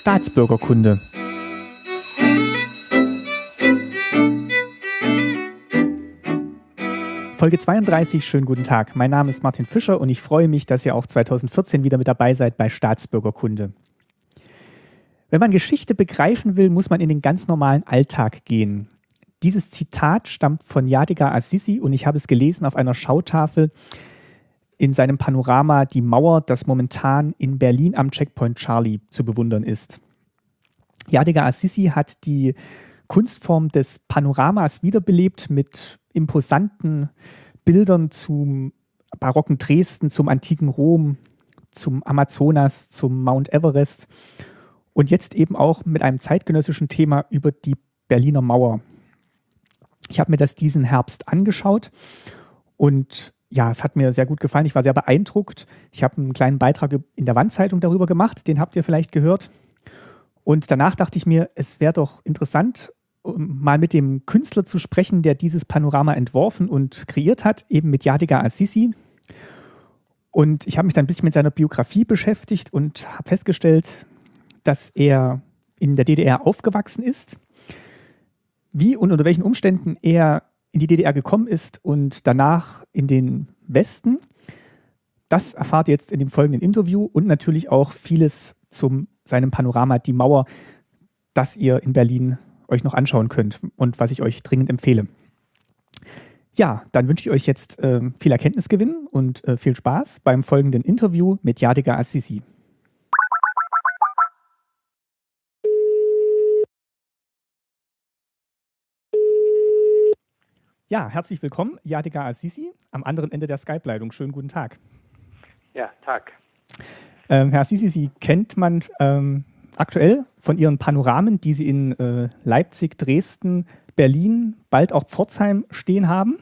Staatsbürgerkunde. Folge 32, schönen guten Tag. Mein Name ist Martin Fischer und ich freue mich, dass ihr auch 2014 wieder mit dabei seid bei Staatsbürgerkunde. Wenn man Geschichte begreifen will, muss man in den ganz normalen Alltag gehen. Dieses Zitat stammt von Yadigar Assisi und ich habe es gelesen auf einer Schautafel in seinem Panorama Die Mauer, das momentan in Berlin am Checkpoint Charlie zu bewundern ist. Yadigar Assisi hat die Kunstform des Panoramas wiederbelebt mit imposanten Bildern zum barocken Dresden, zum antiken Rom, zum Amazonas, zum Mount Everest und jetzt eben auch mit einem zeitgenössischen Thema über die Berliner Mauer. Ich habe mir das diesen Herbst angeschaut und ja, es hat mir sehr gut gefallen. Ich war sehr beeindruckt. Ich habe einen kleinen Beitrag in der Wandzeitung darüber gemacht, den habt ihr vielleicht gehört. Und danach dachte ich mir, es wäre doch interessant, mal mit dem Künstler zu sprechen, der dieses Panorama entworfen und kreiert hat, eben mit Yadigar Assisi. Und ich habe mich dann ein bisschen mit seiner Biografie beschäftigt und habe festgestellt, dass er in der DDR aufgewachsen ist, wie und unter welchen Umständen er in die DDR gekommen ist und danach in den Westen. Das erfahrt ihr jetzt in dem folgenden Interview und natürlich auch vieles zum seinem Panorama Die Mauer, das ihr in Berlin euch noch anschauen könnt und was ich euch dringend empfehle. Ja, dann wünsche ich euch jetzt äh, viel Erkenntnisgewinn und äh, viel Spaß beim folgenden Interview mit Yadiga Assisi. Ja, herzlich willkommen, Yadiga Assisi, am anderen Ende der Skype-Leitung. Schönen guten Tag. Ja, Tag. Ähm, Herr Assisi, Sie kennt man ähm, aktuell von Ihren Panoramen, die Sie in äh, Leipzig, Dresden, Berlin, bald auch Pforzheim stehen haben.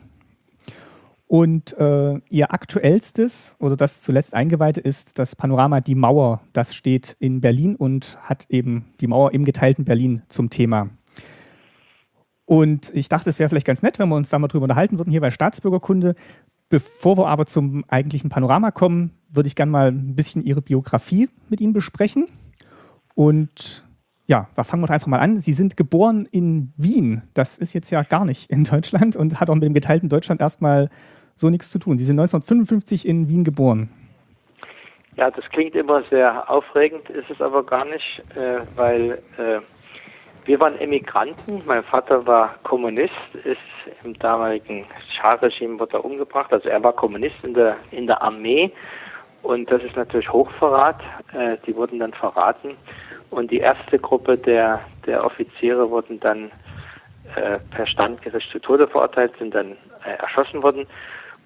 Und äh, Ihr aktuellstes oder das zuletzt eingeweihte ist das Panorama Die Mauer. Das steht in Berlin und hat eben die Mauer im geteilten Berlin zum Thema. Und ich dachte, es wäre vielleicht ganz nett, wenn wir uns da mal drüber unterhalten würden, hier bei Staatsbürgerkunde. Bevor wir aber zum eigentlichen Panorama kommen, würde ich gerne mal ein bisschen Ihre Biografie mit Ihnen besprechen. Und ja, da fangen wir einfach mal an. Sie sind geboren in Wien. Das ist jetzt ja gar nicht in Deutschland und hat auch mit dem geteilten Deutschland erstmal so nichts zu tun. Sie sind 1955 in Wien geboren. Ja, das klingt immer sehr aufregend, ist es aber gar nicht, äh, weil äh, wir waren Emigranten. Mein Vater war Kommunist, ist im damaligen Schah-Regime wurde er umgebracht. Also er war Kommunist in der in der Armee und das ist natürlich Hochverrat. Äh, die wurden dann verraten und die erste Gruppe der der Offiziere wurden dann äh, per Standgericht zu Tode verurteilt, sind dann äh, erschossen worden.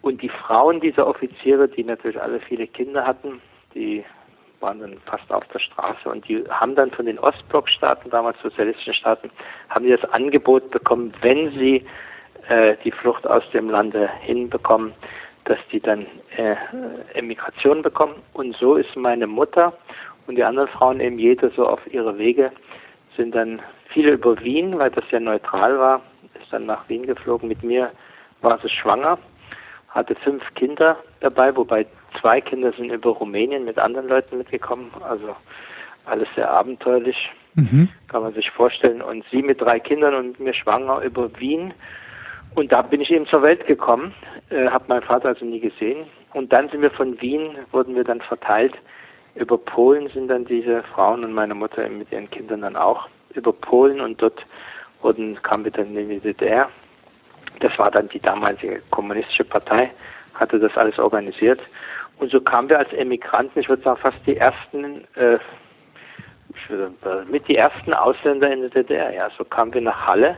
Und die Frauen dieser Offiziere, die natürlich alle viele Kinder hatten, die waren dann fast auf der Straße und die haben dann von den Ostblockstaaten, damals sozialistischen Staaten, haben die das Angebot bekommen, wenn sie äh, die Flucht aus dem Lande hinbekommen, dass die dann äh, Emigration bekommen. Und so ist meine Mutter und die anderen Frauen eben jede so auf ihre Wege, sind dann viele über Wien, weil das ja neutral war, ist dann nach Wien geflogen. Mit mir war sie schwanger, hatte fünf Kinder dabei, wobei zwei Kinder sind über Rumänien mit anderen Leuten mitgekommen. Also alles sehr abenteuerlich, mhm. kann man sich vorstellen. Und sie mit drei Kindern und mir schwanger über Wien. Und da bin ich eben zur Welt gekommen, äh, habe meinen Vater also nie gesehen. Und dann sind wir von Wien, wurden wir dann verteilt. Über Polen sind dann diese Frauen und meine Mutter mit ihren Kindern dann auch über Polen und dort wurden, kamen wir dann in die DDR. Das war dann die damalige kommunistische Partei, hatte das alles organisiert. Und so kamen wir als Emigranten, ich würde sagen fast die ersten, äh, mit die ersten Ausländer in der DDR. Ja, so kamen wir nach Halle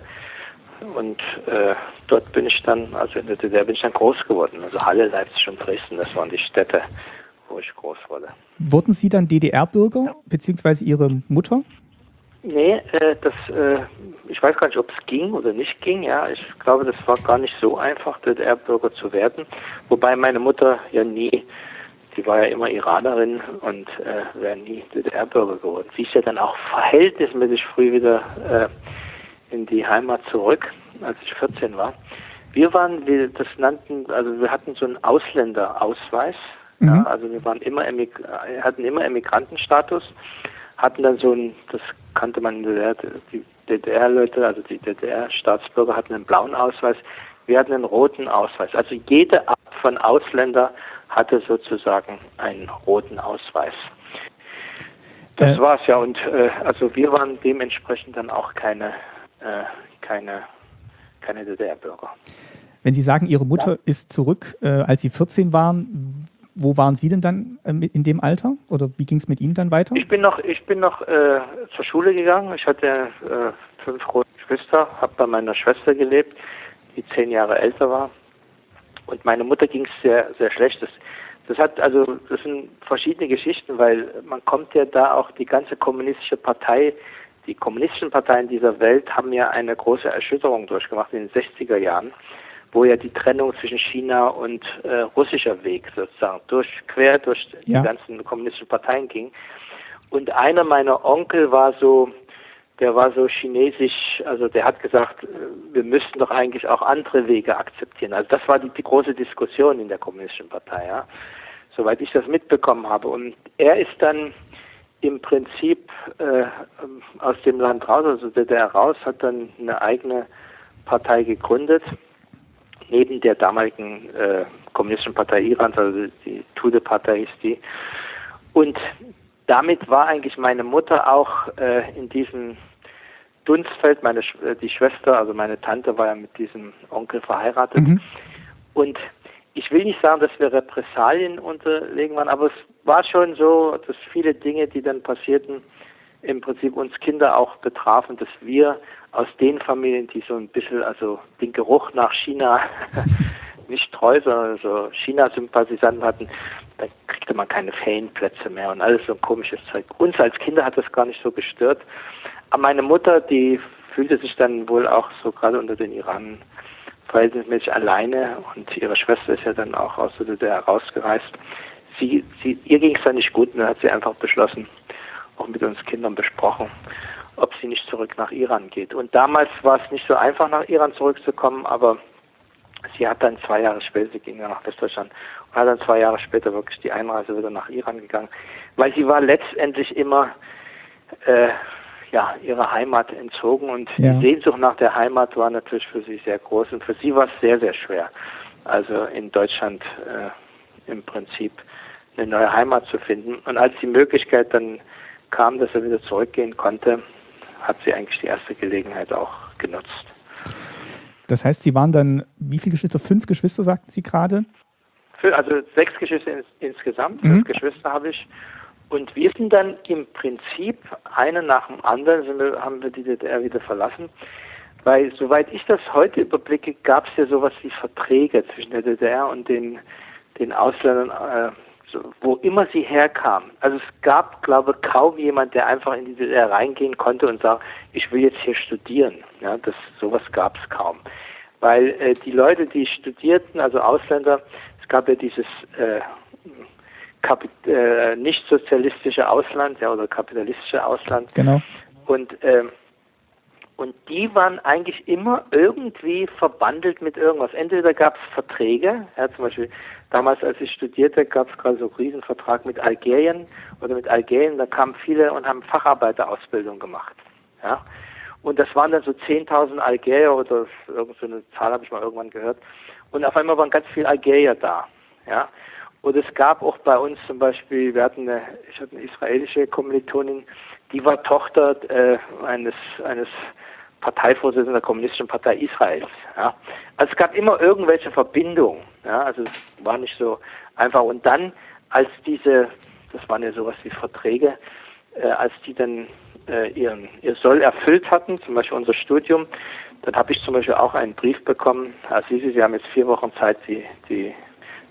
und äh, dort bin ich dann, also in der DDR bin ich dann groß geworden. Also Halle, Leipzig und Dresden, das waren die Städte, wo ich groß wurde. Wurden Sie dann DDR-Bürger, ja. beziehungsweise Ihre Mutter? Nee, äh, das, äh, ich weiß gar nicht, ob es ging oder nicht ging. Ja, ich glaube, das war gar nicht so einfach, DDR-Bürger zu werden. Wobei meine Mutter ja nie, die war ja immer Iranerin und äh, wäre nie DDR-Bürger geworden. Sie ist ja dann auch verhältnismäßig früh wieder äh, in die Heimat zurück, als ich 14 war. Wir waren, wir das nannten, also wir hatten so einen Ausländerausweis. Mhm. Ja, also wir waren immer hatten immer Emigrantenstatus hatten dann so ein, das kannte man in der DDR, die DDR-Leute, also die DDR-Staatsbürger hatten einen blauen Ausweis, wir hatten einen roten Ausweis. Also jede von Ausländer hatte sozusagen einen roten Ausweis. Das äh, war's ja und äh, also wir waren dementsprechend dann auch keine äh, keine keine DDR-Bürger. Wenn Sie sagen, Ihre Mutter ja. ist zurück, äh, als Sie 14 waren, wo waren Sie denn dann äh, in dem Alter? Oder wie ging es mit Ihnen dann weiter? Ich bin noch, ich bin noch äh, zur Schule gegangen. Ich hatte äh, fünf große Geschwister, habe bei meiner Schwester gelebt, die zehn Jahre älter war. Und meine Mutter ging es sehr, sehr schlecht. Das, das hat also, das sind verschiedene Geschichten, weil man kommt ja da auch die ganze kommunistische Partei die kommunistischen Parteien dieser Welt haben ja eine große Erschütterung durchgemacht in den 60er Jahren, wo ja die Trennung zwischen China und äh, russischer Weg sozusagen durch, quer durch ja. die ganzen kommunistischen Parteien ging. Und einer meiner Onkel war so, der war so chinesisch, also der hat gesagt, äh, wir müssten doch eigentlich auch andere Wege akzeptieren. Also das war die, die große Diskussion in der kommunistischen Partei, ja, soweit ich das mitbekommen habe. Und er ist dann im Prinzip äh, aus dem Land raus, also DDR raus, hat dann eine eigene Partei gegründet, neben der damaligen äh, Kommunistischen Partei Irans, also die Tude-Partei ist die. Und damit war eigentlich meine Mutter auch äh, in diesem Dunstfeld, meine äh, die Schwester, also meine Tante war ja mit diesem Onkel verheiratet. Mhm. Und ich will nicht sagen, dass wir Repressalien unterlegen waren, aber es war schon so, dass viele Dinge, die dann passierten, im Prinzip uns Kinder auch betrafen, dass wir aus den Familien, die so ein bisschen, also den Geruch nach China nicht treu, sondern so China-Sympathisanten hatten, da kriegte man keine Ferienplätze mehr und alles so ein komisches Zeug. Uns als Kinder hat das gar nicht so gestört. Aber meine Mutter, die fühlte sich dann wohl auch so gerade unter den Iran verhältnismäßig alleine und ihre Schwester ist ja dann auch aus der DDR rausgereist. Sie, sie, ihr ging es dann nicht gut und dann hat sie einfach beschlossen, auch mit uns Kindern besprochen, ob sie nicht zurück nach Iran geht. Und damals war es nicht so einfach, nach Iran zurückzukommen, aber sie hat dann zwei Jahre später, sie ging ja nach Westdeutschland, und hat dann zwei Jahre später wirklich die Einreise wieder nach Iran gegangen, weil sie war letztendlich immer äh, ja, ihrer Heimat entzogen und ja. die Sehnsucht nach der Heimat war natürlich für sie sehr groß und für sie war es sehr, sehr schwer. Also in Deutschland äh, im Prinzip eine neue Heimat zu finden. Und als die Möglichkeit dann kam, dass er wieder zurückgehen konnte, hat sie eigentlich die erste Gelegenheit auch genutzt. Das heißt, Sie waren dann, wie viele Geschwister? Fünf Geschwister, sagten Sie gerade? Also sechs Geschwister ins, insgesamt, mhm. fünf Geschwister habe ich. Und wir sind dann im Prinzip, eine nach dem anderen, wir, haben wir die DDR wieder verlassen. Weil, soweit ich das heute überblicke, gab es ja sowas wie Verträge zwischen der DDR und den, den Ausländern, äh, wo immer sie herkamen. Also es gab, glaube ich, kaum jemand, der einfach in die DDR reingehen konnte und sagt, ich will jetzt hier studieren. Ja, das, sowas gab es kaum. Weil äh, die Leute, die studierten, also Ausländer, es gab ja dieses äh, äh, nicht sozialistische Ausland, ja, oder kapitalistische Ausland. Genau. Und ähm, und die waren eigentlich immer irgendwie verbandelt mit irgendwas. Entweder gab es Verträge, ja, zum Beispiel damals, als ich studierte, gab es gerade so einen Riesenvertrag mit Algerien oder mit Algerien, da kamen viele und haben Facharbeiterausbildung gemacht. Ja. Und das waren dann so 10.000 Algerier oder irgendeine so Zahl habe ich mal irgendwann gehört. Und auf einmal waren ganz viele Algerier da. Ja. Und es gab auch bei uns zum Beispiel, wir hatten eine, ich hatte eine israelische Kommilitonin, die war Tochter äh, eines, eines Parteivorsitzenden der Kommunistischen Partei Israels. Ja. Also es gab immer irgendwelche Verbindungen. Ja. Also es war nicht so einfach. Und dann, als diese, das waren ja sowas wie Verträge, äh, als die dann äh, ihren, ihr Soll erfüllt hatten, zum Beispiel unser Studium, dann habe ich zum Beispiel auch einen Brief bekommen, Herr Sisi, Sie haben jetzt vier Wochen Zeit, die, die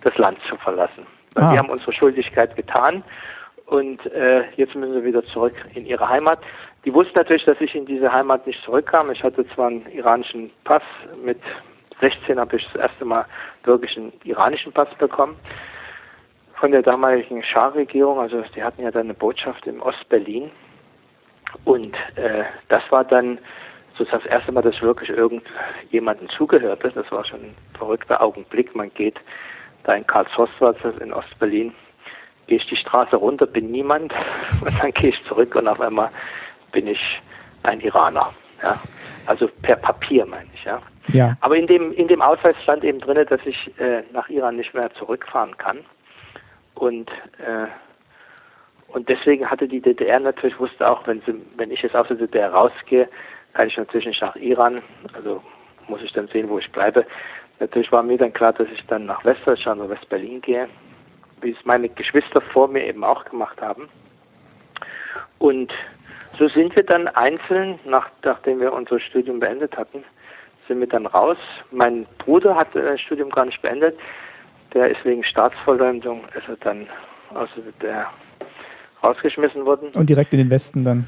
das Land zu verlassen. Ah. Wir haben unsere Schuldigkeit getan und äh, jetzt müssen sie wieder zurück in ihre Heimat. Die wussten natürlich, dass ich in diese Heimat nicht zurückkam. Ich hatte zwar einen iranischen Pass, mit 16 habe ich das erste Mal wirklich einen iranischen Pass bekommen von der damaligen Schah-Regierung. Also die hatten ja dann eine Botschaft in Ostberlin. Und äh, das war dann sozusagen das erste Mal, dass ich wirklich irgendjemandem zugehörte. Das war schon ein verrückter Augenblick. Man geht da in das in Ostberlin, gehe ich die Straße runter, bin niemand und dann gehe ich zurück und auf einmal bin ich ein Iraner. Ja? Also per Papier meine ich, ja. Ja. Aber in dem, in dem Ausweis stand eben drin, dass ich äh, nach Iran nicht mehr zurückfahren kann. Und, äh, und deswegen hatte die DDR natürlich, wusste auch, wenn, sie, wenn ich jetzt aus der DDR rausgehe, kann ich natürlich nicht nach Iran, also muss ich dann sehen, wo ich bleibe. Natürlich war mir dann klar, dass ich dann nach Westdeutschland oder West-Berlin gehe, wie es meine Geschwister vor mir eben auch gemacht haben. Und so sind wir dann einzeln, nach, nachdem wir unser Studium beendet hatten, sind wir dann raus. Mein Bruder hat das Studium gar nicht beendet. Der ist wegen Staatsverleumdung, ist er dann aus der rausgeschmissen worden. Und direkt in den Westen dann?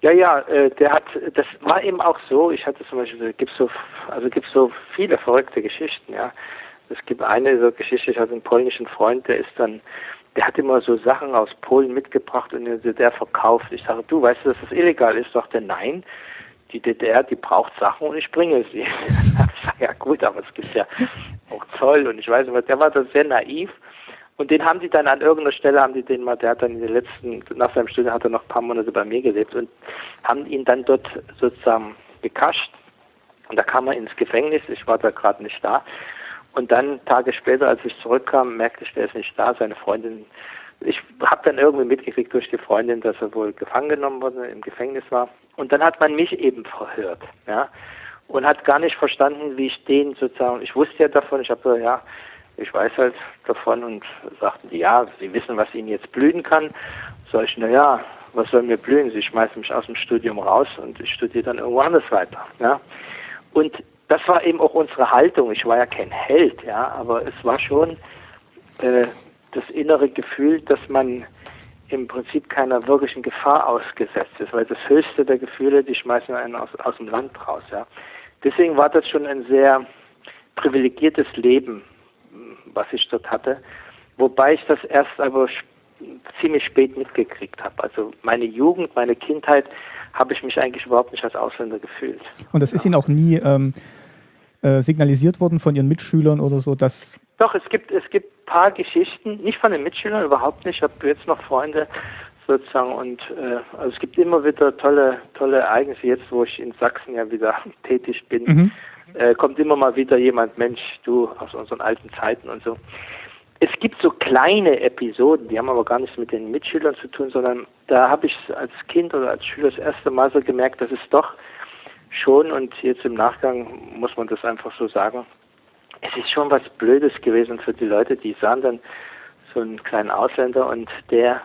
Ja, ja, äh, der hat, das war eben auch so. Ich hatte zum Beispiel, gibt so, also gibt so viele verrückte Geschichten, ja. Es gibt eine so Geschichte, ich hatte einen polnischen Freund, der ist dann, der hat immer so Sachen aus Polen mitgebracht und der verkauft. Ich sage, du weißt du, dass das illegal ist? Sagt er, nein die DDR, die braucht Sachen und ich bringe sie. ja gut, aber es gibt ja auch Zoll und ich weiß nicht, der war da sehr naiv. Und den haben die dann an irgendeiner Stelle, haben die den mal, der hat dann in den letzten, nach seinem Studium hat er noch ein paar Monate bei mir gelebt und haben ihn dann dort sozusagen gekascht. Und da kam er ins Gefängnis, ich war da gerade nicht da. Und dann Tage später, als ich zurückkam, merkte ich, der ist nicht da. Seine Freundin ich habe dann irgendwie mitgekriegt durch die Freundin, dass er wohl gefangen genommen wurde, im Gefängnis war. Und dann hat man mich eben verhört, ja, und hat gar nicht verstanden, wie ich den sozusagen, ich wusste ja davon, ich habe so, ja, ich weiß halt davon und sagten die, ja, sie wissen, was ihnen jetzt blühen kann. Sag ich, na ja, was soll mir blühen? Sie schmeißen mich aus dem Studium raus und ich studiere dann irgendwo anders weiter, ja. Und das war eben auch unsere Haltung. Ich war ja kein Held, ja, aber es war schon äh, das innere Gefühl, dass man im Prinzip keiner wirklichen Gefahr ausgesetzt ist, weil das höchste der Gefühle, die schmeißen einen aus, aus dem Land raus. Ja. Deswegen war das schon ein sehr privilegiertes Leben, was ich dort hatte, wobei ich das erst aber ziemlich spät mitgekriegt habe. Also meine Jugend, meine Kindheit habe ich mich eigentlich überhaupt nicht als Ausländer gefühlt. Und das ist Ihnen auch nie ähm, äh, signalisiert worden von Ihren Mitschülern oder so, dass doch, es gibt, es gibt paar Geschichten, nicht von den Mitschülern, überhaupt nicht. Ich habe jetzt noch Freunde sozusagen und äh, also es gibt immer wieder tolle, tolle Ereignisse. Jetzt, wo ich in Sachsen ja wieder tätig bin, mhm. äh, kommt immer mal wieder jemand, Mensch, du aus unseren alten Zeiten und so. Es gibt so kleine Episoden, die haben aber gar nichts mit den Mitschülern zu tun, sondern da habe ich als Kind oder als Schüler das erste Mal so gemerkt, dass es doch schon und jetzt im Nachgang muss man das einfach so sagen, es ist schon was Blödes gewesen für die Leute, die sahen dann so einen kleinen Ausländer und der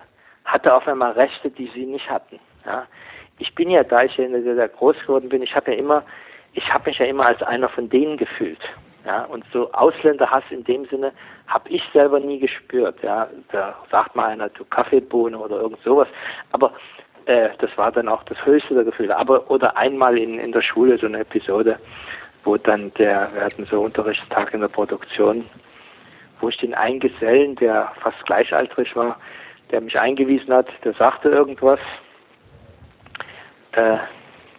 hatte auf einmal Rechte, die sie nicht hatten. Ja. Ich bin ja, da ich der groß geworden bin, ich habe ja immer, ich habe mich ja immer als einer von denen gefühlt. Ja, und so Ausländerhass in dem Sinne habe ich selber nie gespürt. Ja, da sagt mal einer, du Kaffeebohne oder irgend sowas. Aber äh, das war dann auch das höchste der Gefühle. Aber oder einmal in, in der Schule so eine Episode, wo dann der, wir hatten so Unterrichtstag in der Produktion, wo ich den einen Gesellen, der fast gleichaltrig war, der mich eingewiesen hat, der sagte irgendwas, äh,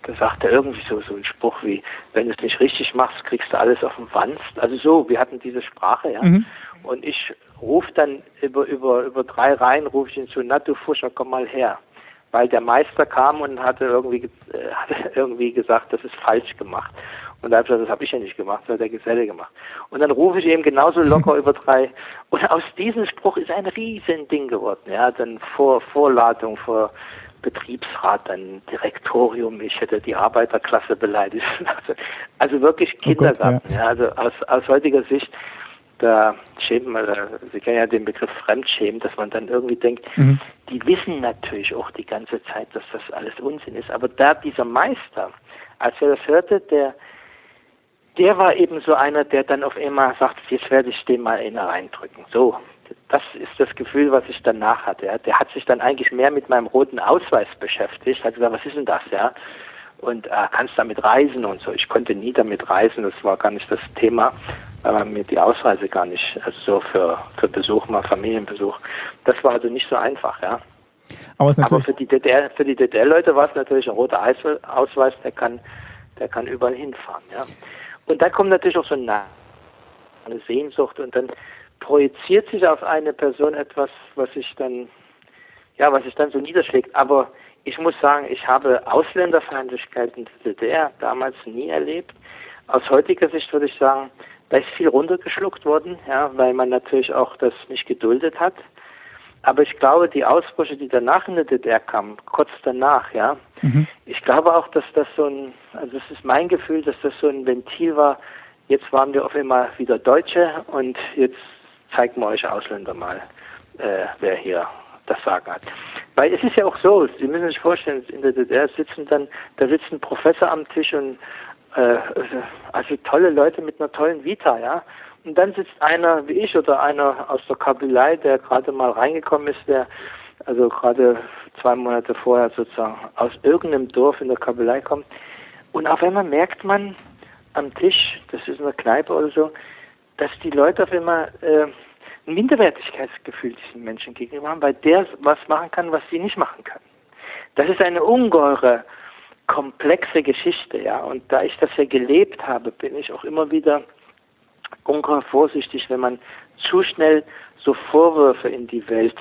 da sagte irgendwie so, so ein Spruch wie, wenn du es nicht richtig machst, kriegst du alles auf den Wanst. Also so, wir hatten diese Sprache, ja. Mhm. Und ich rufe dann über, über, über drei Reihen, rufe ich ihn zu, na du Fuscher, komm mal her. Weil der Meister kam und hatte irgendwie, äh, hatte irgendwie gesagt, das ist falsch gemacht. Und da habe ich gesagt, das habe ich ja nicht gemacht, das hat der Geselle gemacht. Und dann rufe ich eben genauso locker über drei. Und aus diesem Spruch ist ein riesen Ding geworden. Ja, dann vor Vorladung, vor Betriebsrat, dann Direktorium, ich hätte die Arbeiterklasse beleidigt. Also wirklich Kindergarten. Oh Gott, ja. ja. also aus, aus heutiger Sicht, da schämen wir, Sie kennen ja den Begriff Fremdschämen, dass man dann irgendwie denkt, mhm. die wissen natürlich auch die ganze Zeit, dass das alles Unsinn ist. Aber da dieser Meister, als er das hörte, der der war eben so einer, der dann auf einmal sagt, jetzt werde ich den mal in reindrücken. So, das ist das Gefühl, was ich danach hatte. Ja. Der hat sich dann eigentlich mehr mit meinem roten Ausweis beschäftigt. Hat gesagt, was ist denn das, ja? Und äh, kannst damit reisen und so. Ich konnte nie damit reisen, das war gar nicht das Thema, weil mir die Ausreise gar nicht, also so für, für Besuch, mal Familienbesuch. Das war also nicht so einfach, ja. Aber, Aber für die DDR, für die DDR-Leute war es natürlich ein roter Ausweis, der kann, der kann überall hinfahren, ja. Und dann kommt natürlich auch so eine Sehnsucht und dann projiziert sich auf eine Person etwas, was sich dann, ja, was sich dann so niederschlägt. Aber ich muss sagen, ich habe Ausländerfeindlichkeit in der DDR damals nie erlebt. Aus heutiger Sicht würde ich sagen, da ist viel runtergeschluckt worden, ja, weil man natürlich auch das nicht geduldet hat. Aber ich glaube, die Ausbrüche, die danach in der DDR kamen, kurz danach, ja, mhm. ich glaube auch, dass das so ein, also es ist mein Gefühl, dass das so ein Ventil war, jetzt waren wir auf einmal wieder Deutsche und jetzt zeigen wir euch Ausländer mal, äh, wer hier das Sagen hat. Weil es ist ja auch so, Sie müssen sich vorstellen, in der DDR sitzen dann, da sitzt ein Professor am Tisch und äh, also tolle Leute mit einer tollen Vita, ja. Und dann sitzt einer wie ich oder einer aus der Kabylei, der gerade mal reingekommen ist, der also gerade zwei Monate vorher sozusagen aus irgendeinem Dorf in der Kabylei kommt. Und auf einmal merkt man am Tisch, das ist in der Kneipe oder so, dass die Leute auf einmal äh, ein Minderwertigkeitsgefühl diesen Menschen gegenüber haben, weil der was machen kann, was sie nicht machen kann. Das ist eine ungeheure, komplexe Geschichte, ja. Und da ich das ja gelebt habe, bin ich auch immer wieder ungeheuer vorsichtig, wenn man zu schnell so Vorwürfe in die Welt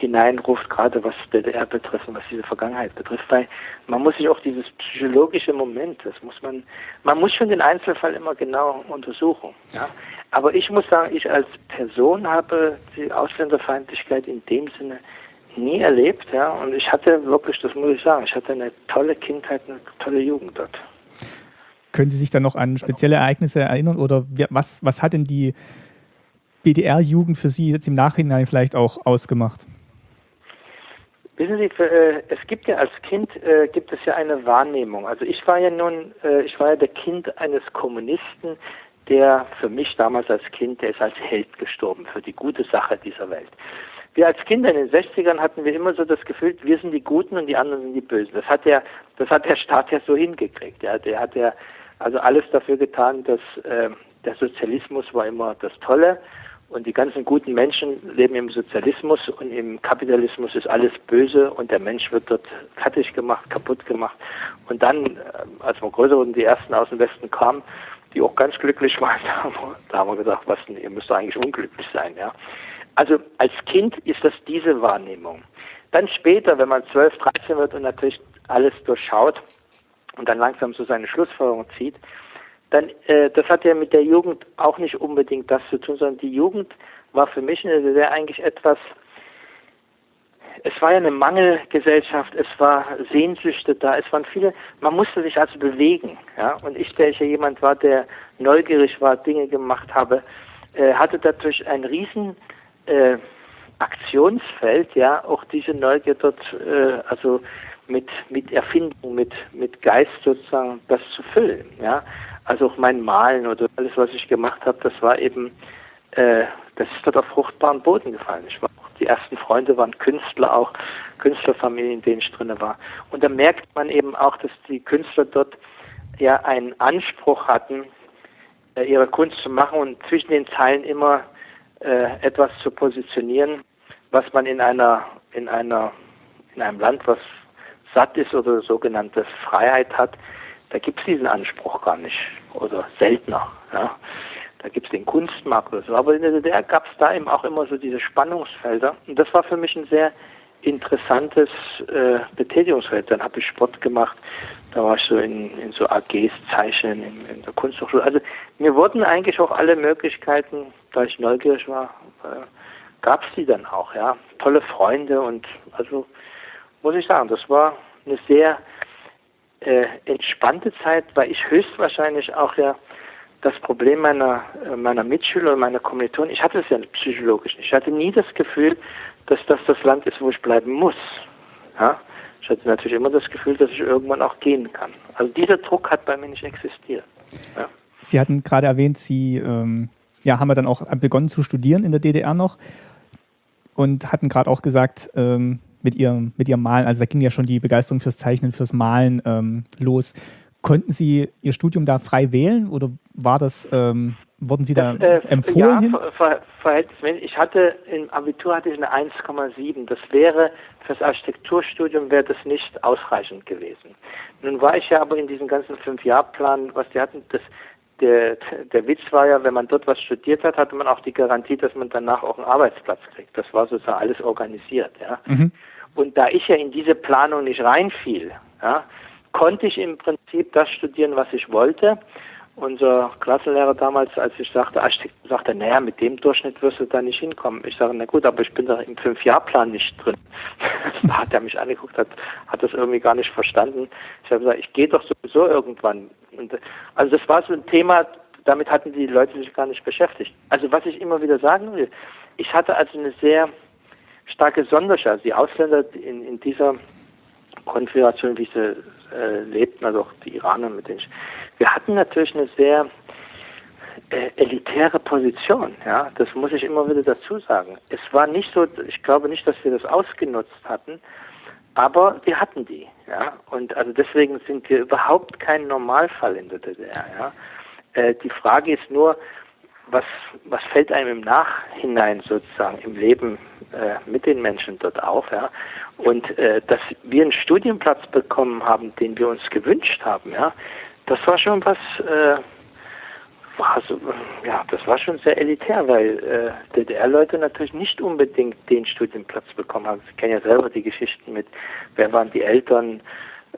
hineinruft, gerade was DDR betrifft und was diese Vergangenheit betrifft, weil man muss sich auch dieses psychologische Moment, das muss man, man muss schon den Einzelfall immer genau untersuchen. Ja? Aber ich muss sagen, ich als Person habe die Ausländerfeindlichkeit in dem Sinne nie erlebt, ja, und ich hatte wirklich, das muss ich sagen, ich hatte eine tolle Kindheit, eine tolle Jugend dort. Können Sie sich dann noch an spezielle Ereignisse erinnern oder was, was hat denn die DDR-Jugend für Sie jetzt im Nachhinein vielleicht auch ausgemacht? Wissen Sie, äh, es gibt ja als Kind äh, gibt es ja eine Wahrnehmung. Also ich war ja nun, äh, ich war ja der Kind eines Kommunisten, der für mich damals als Kind, der ist als Held gestorben für die gute Sache dieser Welt. Wir als Kinder in den 60ern hatten wir immer so das Gefühl, wir sind die Guten und die anderen sind die Bösen. Das hat der, das hat der Staat ja so hingekriegt. Ja, der hat ja also alles dafür getan, dass äh, der Sozialismus war immer das Tolle und die ganzen guten Menschen leben im Sozialismus und im Kapitalismus ist alles böse und der Mensch wird dort fertig gemacht, kaputt gemacht. Und dann, äh, als wir größer wurden, die ersten aus dem Westen kamen, die auch ganz glücklich waren, da haben wir gesagt, was denn, ihr müsst eigentlich unglücklich sein, ja. Also als Kind ist das diese Wahrnehmung. Dann später, wenn man 12, 13 wird und natürlich alles durchschaut, und dann langsam so seine Schlussfolgerung zieht, dann, äh, das hat ja mit der Jugend auch nicht unbedingt das zu tun, sondern die Jugend war für mich DDR eigentlich etwas, es war ja eine Mangelgesellschaft, es war Sehnsüchte da, es waren viele, man musste sich also bewegen, ja, und ich, der ich ja jemand war, der neugierig war, Dinge gemacht habe, äh, hatte dadurch ein riesen äh, Aktionsfeld, ja, auch diese Neugier dort, äh, also mit, mit Erfindung, mit, mit Geist sozusagen das zu füllen. Ja? Also auch mein Malen oder alles, was ich gemacht habe, das war eben, äh, das ist dort auf fruchtbaren Boden gefallen. Ich war die ersten Freunde waren Künstler auch, Künstlerfamilien, in denen ich drin war. Und da merkt man eben auch, dass die Künstler dort ja einen Anspruch hatten, äh, ihre Kunst zu machen und zwischen den Zeilen immer äh, etwas zu positionieren, was man in einer, in einer, in einem Land, was satt ist oder sogenannte Freiheit hat, da gibt es diesen Anspruch gar nicht oder seltener. Ja. Da gibt es den Kunstmarkt oder so. Aber in der DDR gab es da eben auch immer so diese Spannungsfelder. Und das war für mich ein sehr interessantes äh, Betätigungsfeld. Dann habe ich Sport gemacht, da war ich so in, in so AGs zeichnen, in, in, der Kunsthochschule. Also mir wurden eigentlich auch alle Möglichkeiten, da ich neugierig war, äh, gab es die dann auch, ja. Tolle Freunde und also muss ich sagen, das war eine sehr äh, entspannte Zeit, weil ich höchstwahrscheinlich auch ja das Problem meiner, äh, meiner Mitschüler und meiner Kommilitonen, ich hatte es ja psychologisch. Ich hatte nie das Gefühl, dass das das Land ist, wo ich bleiben muss. Ja? Ich hatte natürlich immer das Gefühl, dass ich irgendwann auch gehen kann. Also dieser Druck hat bei mir nicht existiert. Ja. Sie hatten gerade erwähnt, Sie ähm, ja, haben wir dann auch begonnen zu studieren in der DDR noch und hatten gerade auch gesagt, ähm, mit ihrem, mit ihrem Malen, also da ging ja schon die Begeisterung fürs Zeichnen, fürs Malen ähm, los. Konnten Sie Ihr Studium da frei wählen oder war das, ähm, wurden Sie da das, äh, empfohlen? Ja, ver, verhältnismäßig. Ich hatte im Abitur hatte ich eine 1,7. Das wäre fürs Architekturstudium wäre das nicht ausreichend gewesen. Nun war ich ja aber in diesem ganzen Fünf-Jahr-Plan, was die hatten, das der, der Witz war ja, wenn man dort was studiert hat, hatte man auch die Garantie, dass man danach auch einen Arbeitsplatz kriegt. Das war sozusagen alles organisiert. Ja. Mhm. Und da ich ja in diese Planung nicht reinfiel, ja, konnte ich im Prinzip das studieren, was ich wollte unser Klassenlehrer damals, als ich sagte, Architekt, sagte, naja, mit dem Durchschnitt wirst du da nicht hinkommen. Ich sage, na gut, aber ich bin da im Fünfjahrplan nicht drin. da hat er mich angeguckt, hat, hat das irgendwie gar nicht verstanden. Ich habe gesagt, ich gehe doch sowieso irgendwann. Und, also das war so ein Thema, damit hatten die Leute sich gar nicht beschäftigt. Also was ich immer wieder sagen will, ich hatte also eine sehr starke Sonderschau. Also die Ausländer in, in dieser Konfiguration, wie sie äh, lebten, also auch die Iraner, mit denen ich wir hatten natürlich eine sehr äh, elitäre Position, ja, das muss ich immer wieder dazu sagen. Es war nicht so, ich glaube nicht, dass wir das ausgenutzt hatten, aber wir hatten die, ja, und also deswegen sind wir überhaupt kein Normalfall in der DDR, ja. Äh, die Frage ist nur, was, was fällt einem im Nachhinein sozusagen im Leben äh, mit den Menschen dort auf, ja? Und äh, dass wir einen Studienplatz bekommen haben, den wir uns gewünscht haben, ja, das war schon was, äh, war so, ja, das war schon sehr elitär, weil äh, DDR-Leute natürlich nicht unbedingt den Studienplatz bekommen haben. Sie kennen ja selber die Geschichten mit, wer waren die Eltern,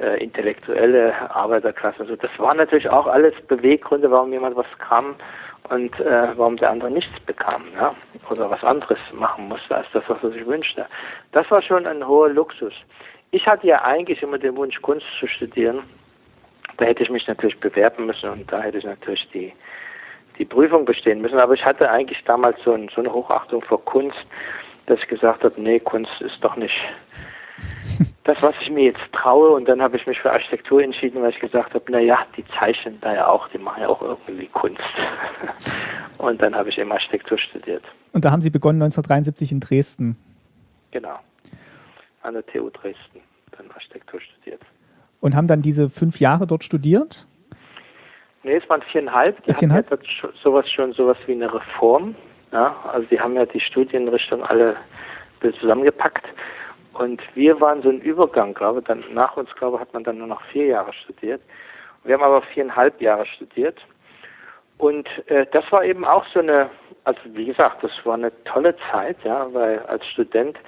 äh, intellektuelle Arbeiterklasse. Also das waren natürlich auch alles Beweggründe, warum jemand was kam und äh, warum der andere nichts bekam, ja, oder was anderes machen musste als das, was er sich wünschte. Das war schon ein hoher Luxus. Ich hatte ja eigentlich immer den Wunsch, Kunst zu studieren da hätte ich mich natürlich bewerben müssen und da hätte ich natürlich die, die Prüfung bestehen müssen. Aber ich hatte eigentlich damals so, ein, so eine Hochachtung vor Kunst, dass ich gesagt habe, nee, Kunst ist doch nicht das, was ich mir jetzt traue. Und dann habe ich mich für Architektur entschieden, weil ich gesagt habe, naja, die zeichnen da ja auch, die machen ja auch irgendwie Kunst. Und dann habe ich eben Architektur studiert. Und da haben Sie begonnen 1973 in Dresden. Genau, an der TU Dresden, dann Architektur studiert. Und haben dann diese fünf Jahre dort studiert? Nee, es waren viereinhalb. Die viereinhalb? hatten ja sowas schon sowas wie eine Reform. Ja? Also die haben ja die Studienrichtung alle zusammengepackt. Und wir waren so ein Übergang, glaube ich. Dann nach uns, glaube ich, hat man dann nur noch vier Jahre studiert. Wir haben aber viereinhalb Jahre studiert. Und äh, das war eben auch so eine, also wie gesagt, das war eine tolle Zeit, ja, weil als Student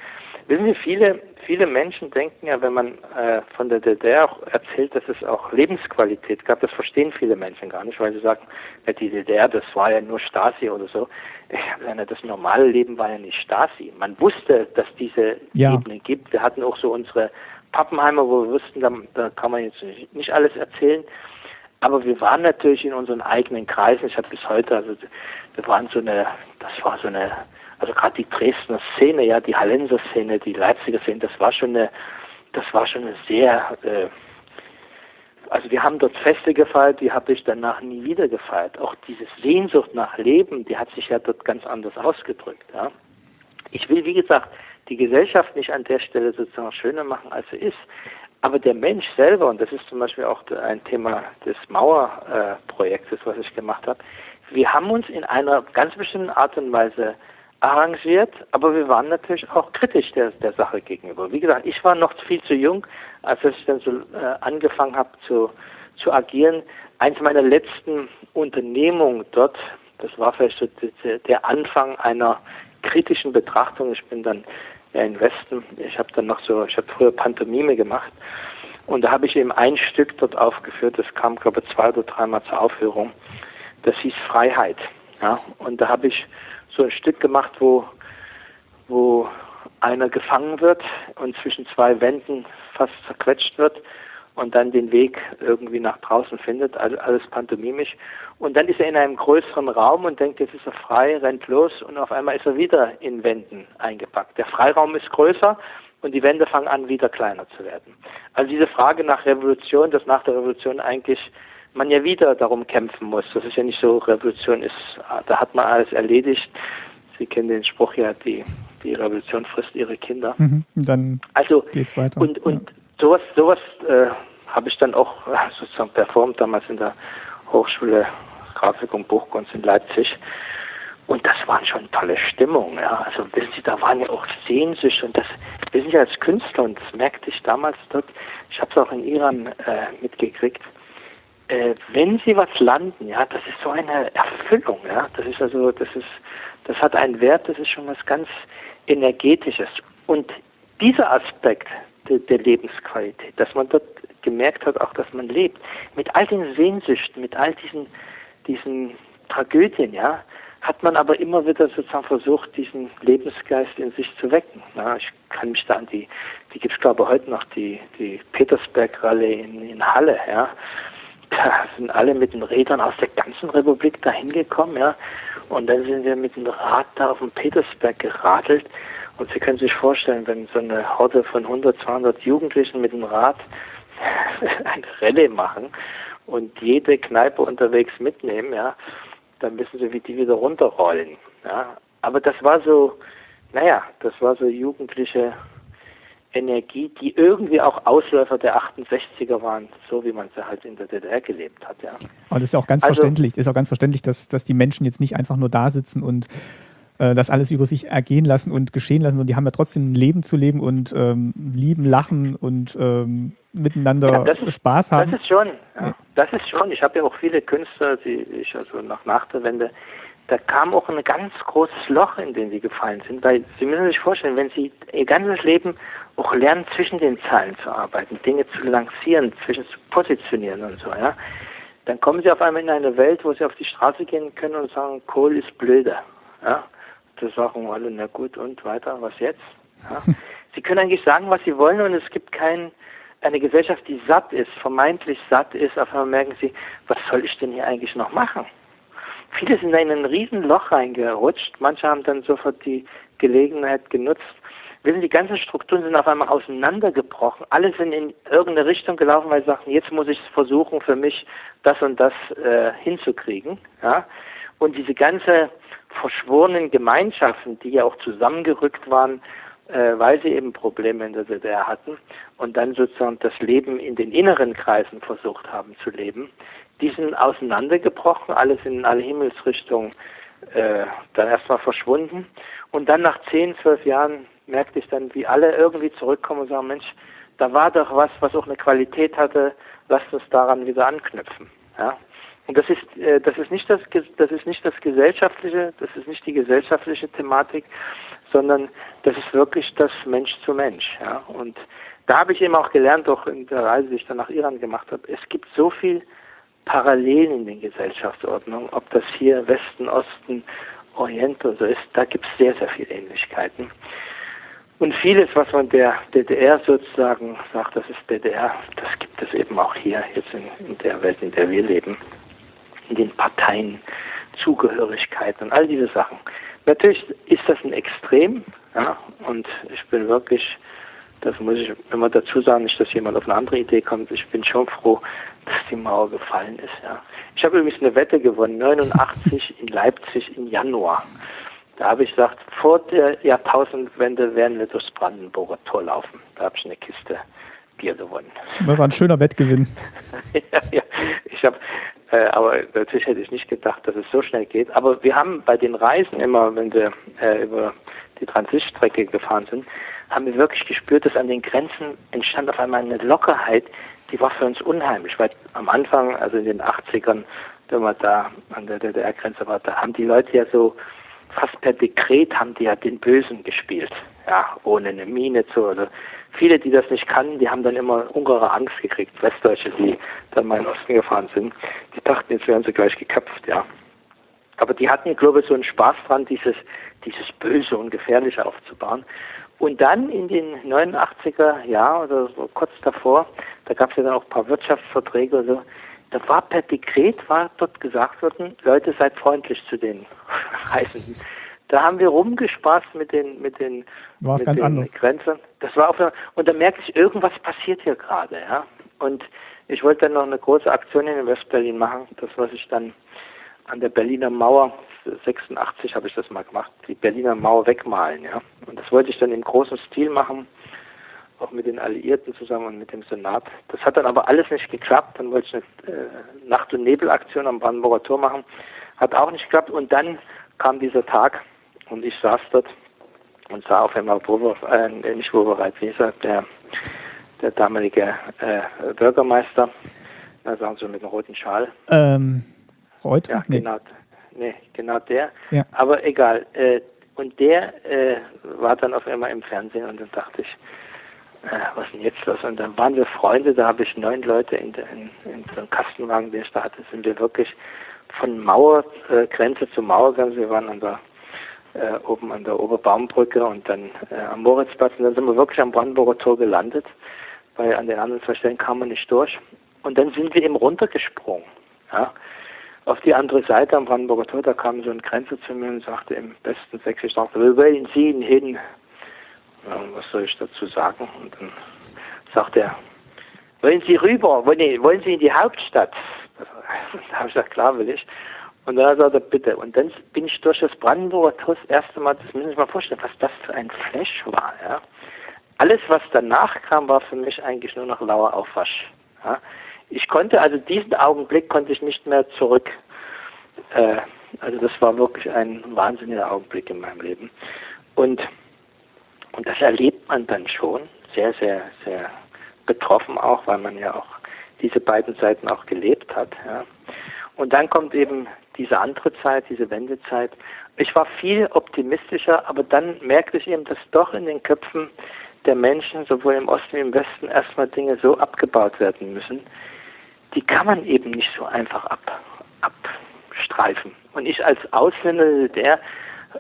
Wissen Sie, viele, viele Menschen denken ja, wenn man äh, von der DDR auch erzählt, dass es auch Lebensqualität gab, das verstehen viele Menschen gar nicht, weil sie sagen, ja, die DDR, das war ja nur Stasi oder so. Ja, das normale Leben war ja nicht Stasi. Man wusste, dass diese ja. Ebene gibt. Wir hatten auch so unsere Pappenheimer, wo wir wussten, da, da kann man jetzt nicht, nicht alles erzählen. Aber wir waren natürlich in unseren eigenen Kreisen. Ich habe bis heute, also wir waren so eine, das war so eine also gerade die Dresdner Szene, ja, die Hallenser Szene, die Leipziger Szene, das war schon eine, das war schon eine sehr, äh, also wir haben dort Feste gefeiert, die habe ich danach nie wieder gefeiert. Auch diese Sehnsucht nach Leben, die hat sich ja dort ganz anders ausgedrückt. Ja. Ich will, wie gesagt, die Gesellschaft nicht an der Stelle sozusagen schöner machen, als sie ist. Aber der Mensch selber, und das ist zum Beispiel auch ein Thema des Mauerprojektes, was ich gemacht habe, wir haben uns in einer ganz bestimmten Art und Weise arrangiert, aber wir waren natürlich auch kritisch der, der Sache gegenüber. Wie gesagt, ich war noch viel zu jung, als ich dann so äh, angefangen habe zu, zu agieren. Eins meiner letzten Unternehmungen dort, das war vielleicht so der Anfang einer kritischen Betrachtung. Ich bin dann ja in Westen, ich habe dann noch so, ich habe früher Pantomime gemacht und da habe ich eben ein Stück dort aufgeführt, das kam glaube ich zwei oder dreimal zur Aufführung. Das hieß Freiheit. Ja, und da habe ich so ein Stück gemacht, wo, wo einer gefangen wird und zwischen zwei Wänden fast zerquetscht wird und dann den Weg irgendwie nach draußen findet, also alles pantomimisch. Und dann ist er in einem größeren Raum und denkt, jetzt ist er frei, rennt los und auf einmal ist er wieder in Wänden eingepackt. Der Freiraum ist größer und die Wände fangen an, wieder kleiner zu werden. Also diese Frage nach Revolution, dass nach der Revolution eigentlich man ja wieder darum kämpfen muss. Das ist ja nicht so, Revolution ist, da hat man alles erledigt. Sie kennen den Spruch ja, die, die Revolution frisst ihre Kinder. Mhm, dann also, geht's weiter. Und, und ja. sowas, sowas äh, habe ich dann auch sozusagen performt, damals in der Hochschule Grafik und Buchkunst in Leipzig. Und das waren schon tolle Stimmungen, ja. Also wissen Sie, da waren ja auch Sehnsüchte und das, wir sind ja als Künstler und das merkte ich damals dort, ich habe es auch in Iran äh, mitgekriegt, äh, wenn sie was landen, ja, das ist so eine Erfüllung, ja. Das ist also, das ist, das hat einen Wert, das ist schon was ganz Energetisches. Und dieser Aspekt der, der Lebensqualität, dass man dort gemerkt hat, auch dass man lebt, mit all den Sehnsüchten, mit all diesen, diesen Tragödien, ja, hat man aber immer wieder sozusagen versucht, diesen Lebensgeist in sich zu wecken. Ja, ich kann mich da an die, die gibt es glaube ich heute noch, die, die Petersberg-Rallye in, in Halle, ja. Da sind alle mit den Rädern aus der ganzen Republik dahin gekommen, ja. Und dann sind wir mit dem Rad da auf dem Petersberg geradelt. Und Sie können sich vorstellen, wenn so eine Horde von 100, 200 Jugendlichen mit dem Rad eine Rallye machen und jede Kneipe unterwegs mitnehmen, ja, dann wissen Sie, wie die wieder runterrollen. Ja. Aber das war so, naja, das war so jugendliche Energie, die irgendwie auch Ausläufer der 68er waren, so wie man sie halt in der DDR gelebt hat. Ja. Aber das ist auch ganz also, verständlich, ist auch ganz verständlich, dass, dass die Menschen jetzt nicht einfach nur da sitzen und äh, das alles über sich ergehen lassen und geschehen lassen, sondern die haben ja trotzdem ein Leben zu leben und ähm, lieben, lachen und ähm, miteinander ja, ist, Spaß haben. Das ist schon, ja, das ist schon. Ich habe ja auch viele Künstler, die ich also nach, nach der Wende da kam auch ein ganz großes Loch, in den sie gefallen sind, weil Sie müssen sich vorstellen, wenn Sie Ihr ganzes Leben auch lernen, zwischen den Zeilen zu arbeiten, Dinge zu lancieren, zwischen zu positionieren und so, ja, dann kommen Sie auf einmal in eine Welt, wo Sie auf die Straße gehen können und sagen, Kohl ist blöder, ja. Das sagen alle, na gut, und weiter, was jetzt? Ja? Sie können eigentlich sagen, was Sie wollen und es gibt kein, eine Gesellschaft, die satt ist, vermeintlich satt ist, auf einmal merken Sie, was soll ich denn hier eigentlich noch machen? Viele sind in ein Riesenloch reingerutscht. Manche haben dann sofort die Gelegenheit genutzt. Wissen, die ganzen Strukturen sind auf einmal auseinandergebrochen. Alle sind in irgendeine Richtung gelaufen, weil sie sagten, jetzt muss ich versuchen, für mich das und das äh, hinzukriegen. Ja? Und diese ganze verschworenen Gemeinschaften, die ja auch zusammengerückt waren, äh, weil sie eben Probleme in der DDR hatten und dann sozusagen das Leben in den inneren Kreisen versucht haben zu leben, die sind auseinandergebrochen, alles in alle Himmelsrichtungen äh, dann erstmal verschwunden. Und dann nach zehn, zwölf Jahren merkte ich dann, wie alle irgendwie zurückkommen und sagen, Mensch, da war doch was, was auch eine Qualität hatte, lasst uns daran wieder anknüpfen. Ja? Und das ist, äh, das ist nicht das, das ist nicht das gesellschaftliche, das ist nicht die gesellschaftliche Thematik, sondern das ist wirklich das Mensch zu Mensch. Ja? Und da habe ich eben auch gelernt, auch in der Reise, die ich dann nach Iran gemacht habe, es gibt so viel Parallelen in den Gesellschaftsordnungen, ob das hier Westen, Osten, Orient oder so ist, da gibt es sehr, sehr viele Ähnlichkeiten. Und vieles, was man der DDR sozusagen sagt, das ist DDR, das gibt es eben auch hier, jetzt in, in der Welt, in der wir leben, in den Parteien, Zugehörigkeit und all diese Sachen. Natürlich ist das ein Extrem, ja, und ich bin wirklich das muss ich immer dazu sagen, nicht, dass jemand auf eine andere Idee kommt. Ich bin schon froh, dass die Mauer gefallen ist. Ja. Ich habe übrigens eine Wette gewonnen, 89 in Leipzig im Januar. Da habe ich gesagt, vor der Jahrtausendwende werden wir durchs Brandenburger Tor laufen. Da habe ich eine Kiste Bier gewonnen. Das war ein schöner Wettgewinn. ja, ja. Ich habe, äh, aber natürlich hätte ich nicht gedacht, dass es so schnell geht. Aber wir haben bei den Reisen immer, wenn wir äh, über die Transitstrecke gefahren sind, haben wir wirklich gespürt, dass an den Grenzen entstand auf einmal eine Lockerheit, die war für uns unheimlich, weil am Anfang, also in den 80ern, wenn man da an der DDR-Grenze war, da haben die Leute ja so fast per Dekret haben die ja den Bösen gespielt, ja, ohne eine Mine zu, oder viele, die das nicht kannten, die haben dann immer ungere Angst gekriegt, Westdeutsche, die dann mal in den Osten gefahren sind, die dachten, jetzt werden sie gleich geköpft, ja. Aber die hatten, glaube ich, so einen Spaß dran, dieses, dieses Böse und Gefährliche aufzubauen. Und dann in den 89er Jahren oder so kurz davor, da gab es ja dann auch ein paar Wirtschaftsverträge oder so, da war per Dekret war dort gesagt worden, Leute seid freundlich zu den Reisenden. Da haben wir rumgespaßt mit den mit den, mit ganz den anders. Grenzen. Das war auf und da merkte ich, irgendwas passiert hier gerade, ja. Und ich wollte dann noch eine große Aktion in Westberlin machen, das was ich dann an der Berliner Mauer 86 habe ich das mal gemacht, die Berliner Mauer wegmalen, ja. Und das wollte ich dann im großen Stil machen, auch mit den Alliierten zusammen und mit dem Senat. Das hat dann aber alles nicht geklappt. Dann wollte ich eine äh, Nacht- und Nebelaktion am Brandenburger Tor machen. Hat auch nicht geklappt. Und dann kam dieser Tag und ich saß dort und sah auf einmal Wover, äh, nicht Wovereit, wie der, der damalige äh, Bürgermeister Na, sagen Sie mit einem roten Schal. Ähm, Freud? Ja, Nee. genau. Nee, genau der. Ja. Aber egal. Äh, und der äh, war dann auf einmal im Fernsehen und dann dachte ich, äh, was ist denn jetzt los? Und dann waren wir Freunde, da habe ich neun Leute in, in, in so einem Kastenwagen, den ich da hatte, sind wir wirklich von Mauergrenze äh, Grenze zu Mauergrenze. Wir waren an der äh, oben an der Oberbaumbrücke und dann äh, am Moritzplatz und dann sind wir wirklich am Brandenburger Tor gelandet, weil an den anderen zwei Stellen kam man nicht durch. Und dann sind wir eben runtergesprungen. Ja auf die andere Seite am Brandenburger Tor, da kam so ein Grenzer zu mir und sagte im besten Sächsisch, sagte, wo wollen Sie hin? Ja, was soll ich dazu sagen? Und dann sagt er, wollen Sie rüber? Wollen, Sie in die Hauptstadt? Da habe ich gesagt, klar will ich. Und dann sagt er, bitte. Und dann bin ich durch das Brandenburger Tor das erste Mal, das müssen Sie sich mal vorstellen, was das für ein Flash war. Ja? Alles, was danach kam, war für mich eigentlich nur noch lauer Aufwasch. Ja? Ich konnte, also diesen Augenblick konnte ich nicht mehr zurück. Äh, also das war wirklich ein wahnsinniger Augenblick in meinem Leben. Und, und das erlebt man dann schon sehr, sehr, sehr betroffen auch, weil man ja auch diese beiden Seiten auch gelebt hat. Ja. Und dann kommt eben diese andere Zeit, diese Wendezeit. Ich war viel optimistischer, aber dann merkte ich eben, dass doch in den Köpfen der Menschen, sowohl im Osten wie im Westen, erstmal Dinge so abgebaut werden müssen, die kann man eben nicht so einfach ab, abstreifen. Und ich als Ausländer, der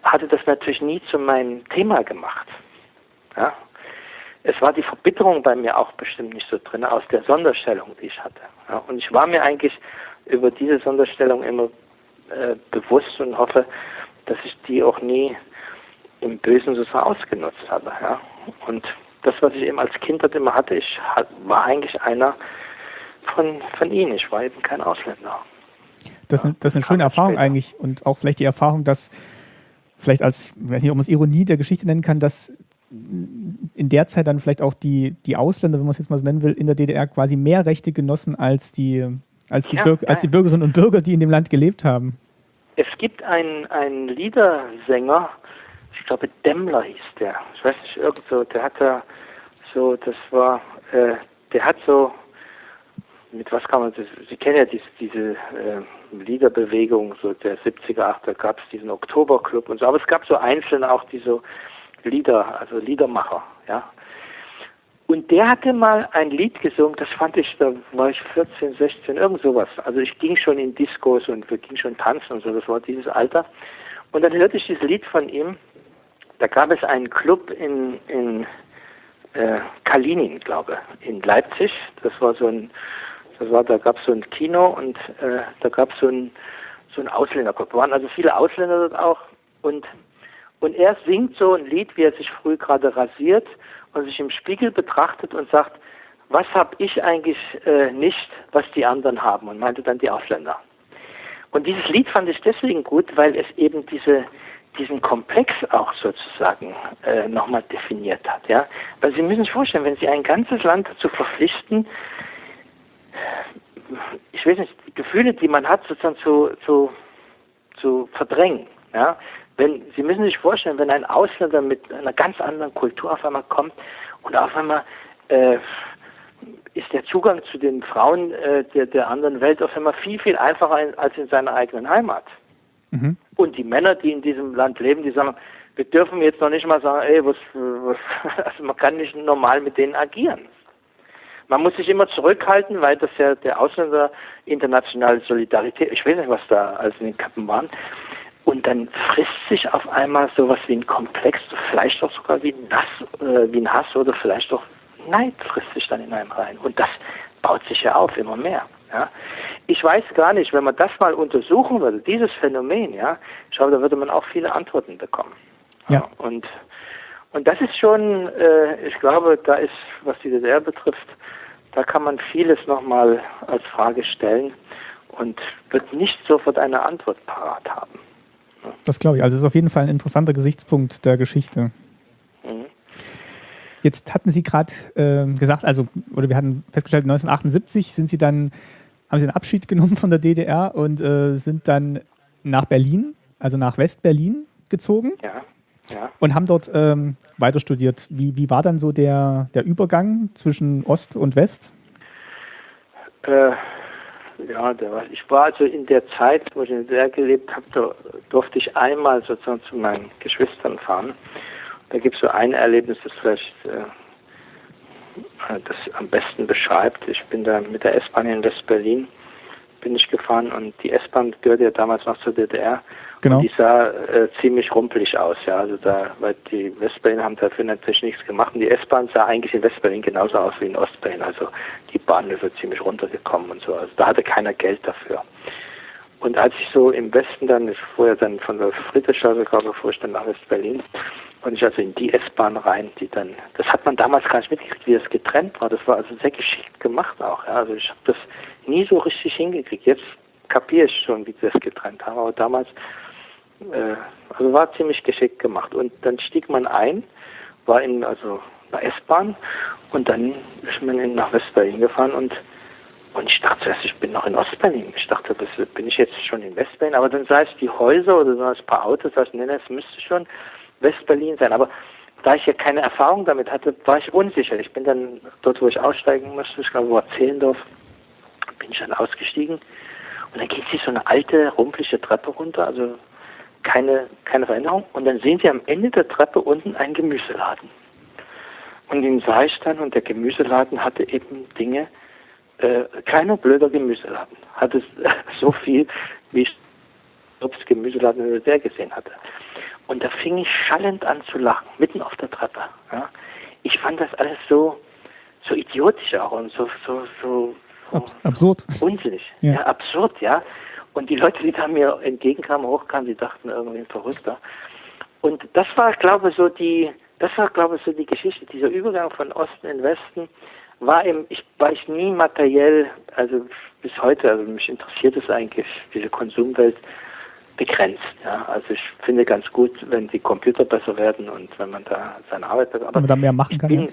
hatte das natürlich nie zu meinem Thema gemacht. Ja? Es war die Verbitterung bei mir auch bestimmt nicht so drin, aus der Sonderstellung, die ich hatte. Ja? Und ich war mir eigentlich über diese Sonderstellung immer äh, bewusst und hoffe, dass ich die auch nie im Bösen sozusagen ausgenutzt habe. Ja? Und das, was ich eben als Kind immer hatte, ich war eigentlich einer von, von ihnen. Ich war eben kein Ausländer. Das, ist- das ist eine schöne Erfahrung später. eigentlich und auch vielleicht die Erfahrung, dass vielleicht als, ich weiß nicht, ob man es Ironie der Geschichte nennen kann, dass in der Zeit dann vielleicht auch die, die Ausländer, wenn man es jetzt mal so nennen will, in der DDR quasi mehr Rechte genossen als die, als die, Ja, Bürger, ja, als die ja. Bürgerinnen und Bürger, die in dem Land gelebt haben. Es gibt einen, einen Liedersänger, ich glaube Demmler hieß der. Ich weiß nicht, irgend so, der hat da so, das war, äh, der hat so, mit was kann man das, Sie kennen ja diese, diese äh, Liederbewegung, so der 70er, 80er gab es diesen Oktoberclub und so, aber es gab so einzelne auch, die so Lieder, also Liedermacher, ja. Und der hatte mal ein Lied gesungen, das fand ich, da war ich 14, 16, irgend sowas. Also ich ging schon in Diskos und wir gingen schon tanzen und so, das war dieses Alter. Und dann hörte ich dieses Lied von ihm, da gab es einen Club in, in äh, Kalinin, glaube ich, in Leipzig. Das war so ein, das war, da gab es so ein Kino und äh, da gab es so ein, so ein Ausländerclub. Da waren also viele Ausländer dort auch und und er singt so ein Lied, wie er sich früh gerade rasiert und sich im Spiegel betrachtet und sagt, was habe ich eigentlich äh, nicht, was die anderen haben? Und meinte dann die Ausländer. Und dieses Lied fand ich deswegen gut, weil es eben diese, diesen Komplex auch sozusagen äh, nochmal definiert hat. Ja? Weil Sie müssen sich vorstellen, wenn Sie ein ganzes Land dazu verpflichten, ich weiß nicht, Gefühle, die man hat, sozusagen zu, zu, zu verdrängen. Ja? Wenn, Sie müssen sich vorstellen, wenn ein Ausländer mit einer ganz anderen Kultur auf einmal kommt und auf einmal äh, ist der Zugang zu den Frauen äh, der, der anderen Welt auf einmal viel, viel einfacher in, als in seiner eigenen Heimat. Mhm. Und die Männer, die in diesem Land leben, die sagen, wir dürfen jetzt noch nicht mal sagen, ey, was, was also man kann nicht normal mit denen agieren. Man muss sich immer zurückhalten, weil das ja der Ausländer internationale Solidarität, ich weiß nicht, was da alles in den Kappen waren. Und dann frisst sich auf einmal sowas wie ein Komplex, vielleicht auch sogar wie ein, Nass, äh, wie ein Hass oder vielleicht auch Neid frisst sich dann in einem rein. Und das baut sich ja auf, immer mehr. Ja. Ich weiß gar nicht, wenn man das mal untersuchen würde, dieses Phänomen, ja, ich glaube, da würde man auch viele Antworten bekommen. Ja. Und, und das ist schon, äh, ich glaube, da ist, was die DDR betrifft, da kann man vieles nochmal als Frage stellen und wird nicht sofort eine Antwort parat haben. Das glaube ich. Also es ist auf jeden Fall ein interessanter Gesichtspunkt der Geschichte. Mhm. Jetzt hatten Sie gerade ähm, gesagt, also, oder wir hatten festgestellt, 1978 sind Sie dann, haben Sie einen Abschied genommen von der DDR und äh, sind dann nach Berlin, also nach West-Berlin gezogen Ja, ja. und haben dort ähm, weiter studiert. Wie, wie war dann so der, der Übergang zwischen Ost und West? Äh, ja, der war, ich war also in der Zeit, wo ich in der gelebt habe, da durfte ich einmal sozusagen zu meinen Geschwistern fahren. Da gibt es so ein Erlebnis, das vielleicht äh, das am besten beschreibt. Ich bin da mit der S-Bahn in West-Berlin bin ich gefahren und die S-Bahn gehörte ja damals noch zur DDR. Genau. Und die sah äh, ziemlich rumpelig aus, ja. Also da, weil die Westberlin haben dafür natürlich nichts gemacht. Und die S-Bahn sah eigentlich in Westberlin genauso aus wie in Ostberlin. Also die Bahnhöfe ziemlich runtergekommen und so. Also da hatte keiner Geld dafür. Und als ich so im Westen dann, ich fuhr ja dann von der Friedrichstraße, glaube ich, fuhr ich dann nach West-Berlin und ich also in die S-Bahn rein, die dann, das hat man damals gar nicht mitgekriegt, wie das getrennt war. Das war also sehr geschickt gemacht auch. Ja. Also ich habe das nie so richtig hingekriegt. Jetzt kapiere ich schon, wie sie das getrennt haben, aber damals, äh, also war ziemlich geschickt gemacht. Und dann stieg man ein, war in also einer S-Bahn und dann ist man nach West-Berlin gefahren und und ich dachte zuerst, ich bin noch in Ostberlin. Ich dachte, das, bin ich jetzt schon in Westberlin. Aber dann sah ich die Häuser oder sah ein paar Autos, sah ich, nee, es müsste schon Westberlin sein. Aber da ich ja keine Erfahrung damit hatte, war ich unsicher. Ich bin dann dort, wo ich aussteigen musste, ich glaube, war Zehlendorf, bin ich dann ausgestiegen. Und dann geht sie so eine alte, rumpelige Treppe runter, also keine, keine Veränderung. Und dann sehen Sie am Ende der Treppe unten einen Gemüseladen. Und den sah ich dann und der Gemüseladen hatte eben Dinge, äh, kleiner blöder Gemüseladen. Hatte so viel, wie ich das Gemüseladen in der gesehen hatte. Und da fing ich schallend an zu lachen, mitten auf der Treppe. Ja. Ich fand das alles so, so idiotisch auch und so, so, so Abs absurd. Unsinnig. Ja. ja. absurd, ja. Und die Leute, die da mir entgegenkamen, hochkamen, die dachten irgendwie ein Verrückter. Und das war, glaube ich, so die, das war, glaube ich, so die Geschichte, dieser Übergang von Osten in Westen war eben, ich war ich nie materiell, also bis heute, also mich interessiert es eigentlich, diese Konsumwelt begrenzt. Ja. Also ich finde ganz gut, wenn die Computer besser werden und wenn man da seine Arbeit besser Wenn man da mehr machen kann. Bin,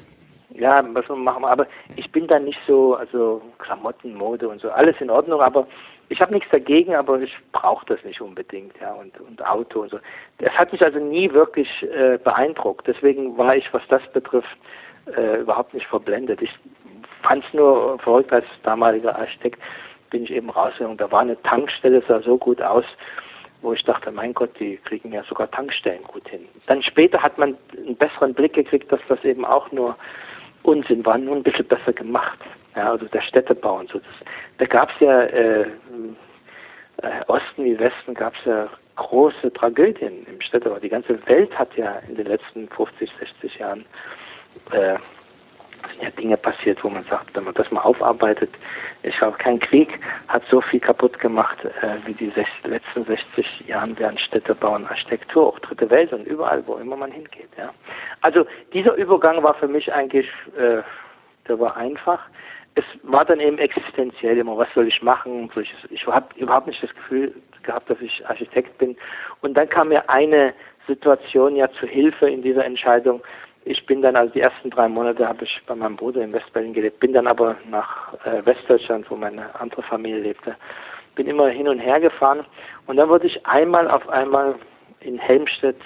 ja, was man machen, aber ich bin da nicht so, also Klamotten, Mode und so, alles in Ordnung, aber ich habe nichts dagegen, aber ich brauche das nicht unbedingt, ja, und, und Auto und so. Das hat mich also nie wirklich äh, beeindruckt. Deswegen war ich, was das betrifft, äh, überhaupt nicht verblendet. Ich fand es nur verrückt als damaliger Architekt, bin ich eben rausgegangen. Da war eine Tankstelle, sah so gut aus, wo ich dachte, mein Gott, die kriegen ja sogar Tankstellen gut hin. Dann später hat man einen besseren Blick gekriegt, dass das eben auch nur Unsinn war, nur ein bisschen besser gemacht. Ja, also der Städtebau und so. Das, da gab es ja äh, äh, Osten wie Westen gab es ja große Tragödien im Städtebau. Die ganze Welt hat ja in den letzten 50, 60 Jahren äh, sind ja Dinge passiert, wo man sagt, wenn man das mal aufarbeitet, ich glaube, kein Krieg hat so viel kaputt gemacht äh, wie die sech, letzten 60 Jahren während Städtebau und Architektur, auch Dritte Welt und überall, wo immer man hingeht. Ja. Also dieser Übergang war für mich eigentlich, äh, der war einfach. Es war dann eben existenziell immer, was soll ich machen? Ich habe überhaupt nicht das Gefühl gehabt, dass ich Architekt bin. Und dann kam mir eine Situation ja zu Hilfe in dieser Entscheidung, ich bin dann, also die ersten drei Monate habe ich bei meinem Bruder in Westberlin gelebt, bin dann aber nach äh, Westdeutschland, wo meine andere Familie lebte, bin immer hin und her gefahren und dann wurde ich einmal auf einmal in Helmstedt,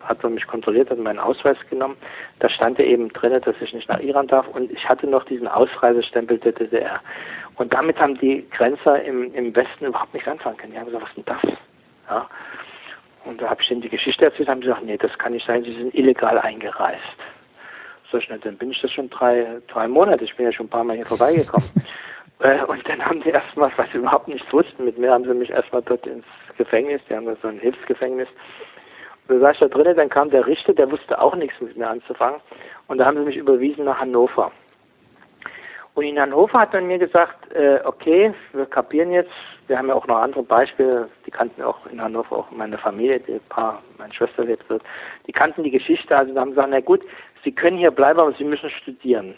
hat man mich kontrolliert, hat meinen Ausweis genommen, da stand ja eben drin, dass ich nicht nach Iran darf und ich hatte noch diesen Ausreisestempel der DDR. Und damit haben die Grenzer im, im Westen überhaupt nichts anfangen können. Die haben gesagt, was ist denn das? Ja. Und da habe ich denen die Geschichte erzählt, haben sie gesagt, nee, das kann nicht sein, sie sind illegal eingereist. So schnell, dann bin ich das schon drei, drei Monate, ich bin ja schon ein paar Mal hier vorbeigekommen. äh, und dann haben sie erstmal, was sie überhaupt nicht wussten, mit mir haben sie mich erstmal dort ins Gefängnis, die haben da so ein Hilfsgefängnis. Und da saß ich da drinnen, dann kam der Richter, der wusste auch nichts mit mir anzufangen. Und da haben sie mich überwiesen nach Hannover. Und in Hannover hat man mir gesagt, äh, okay, wir kapieren jetzt, wir haben ja auch noch andere Beispiele, die kannten auch in Hannover auch meine Familie, die paar, meine Schwester lebt dort, die kannten die Geschichte, also haben gesagt, na gut, Sie können hier bleiben, aber Sie müssen studieren.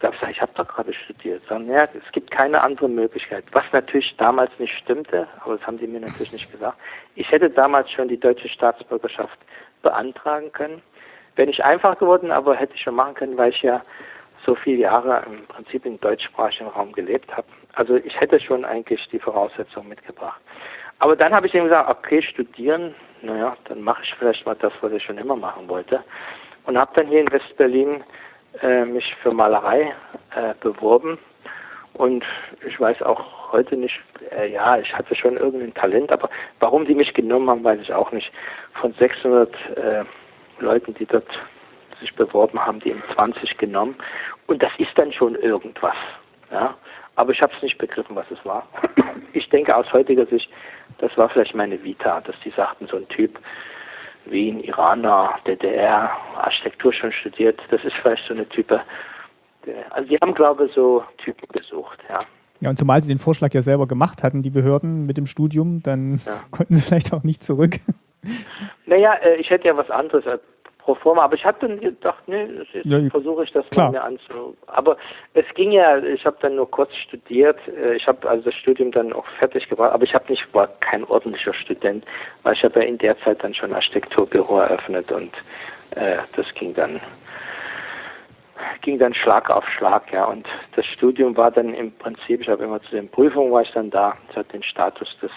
Da habe ich gesagt, ich habe doch gerade studiert. Sagen, ja, es gibt keine andere Möglichkeit. Was natürlich damals nicht stimmte, aber das haben sie mir natürlich nicht gesagt. Ich hätte damals schon die deutsche Staatsbürgerschaft beantragen können. Wäre nicht einfach geworden, aber hätte ich schon machen können, weil ich ja so viele Jahre im Prinzip im deutschsprachigen Raum gelebt habe. Also ich hätte schon eigentlich die Voraussetzungen mitgebracht. Aber dann habe ich ihm gesagt, okay, studieren, naja, dann mache ich vielleicht mal das, was ich schon immer machen wollte. Und habe dann hier in Westberlin äh, mich für Malerei äh, beworben Und ich weiß auch heute nicht, äh, ja, ich hatte schon irgendein Talent, aber warum die mich genommen haben, weiß ich auch nicht. Von 600 äh, Leuten, die dort sich beworben haben, die eben 20 genommen. Und das ist dann schon irgendwas. Ja? Aber ich habe es nicht begriffen, was es war. Ich denke aus heutiger Sicht, das war vielleicht meine Vita, dass die sagten, so ein Typ, Wien, Iraner, DDR, Architektur schon studiert, das ist vielleicht so eine Type. Also die haben, glaube ich, so Typen gesucht, ja. Ja, und zumal sie den Vorschlag ja selber gemacht hatten, die Behörden mit dem Studium, dann ja. konnten sie vielleicht auch nicht zurück. Naja, äh, ich hätte ja was anderes pro forma. Aber ich habe dann gedacht, nee, ja, versuche ich das klar. mal mir anzu. Aber es ging ja, ich habe dann nur kurz studiert. Äh, ich habe also das Studium dann auch fertig gebracht, aber ich habe nicht, war kein ordentlicher Student, weil ich habe ja in der Zeit dann schon Architekturbüro eröffnet und äh, das ging dann ging dann Schlag auf Schlag, ja. Und das Studium war dann im Prinzip, ich habe immer zu den Prüfungen war ich dann da, es hat den Status des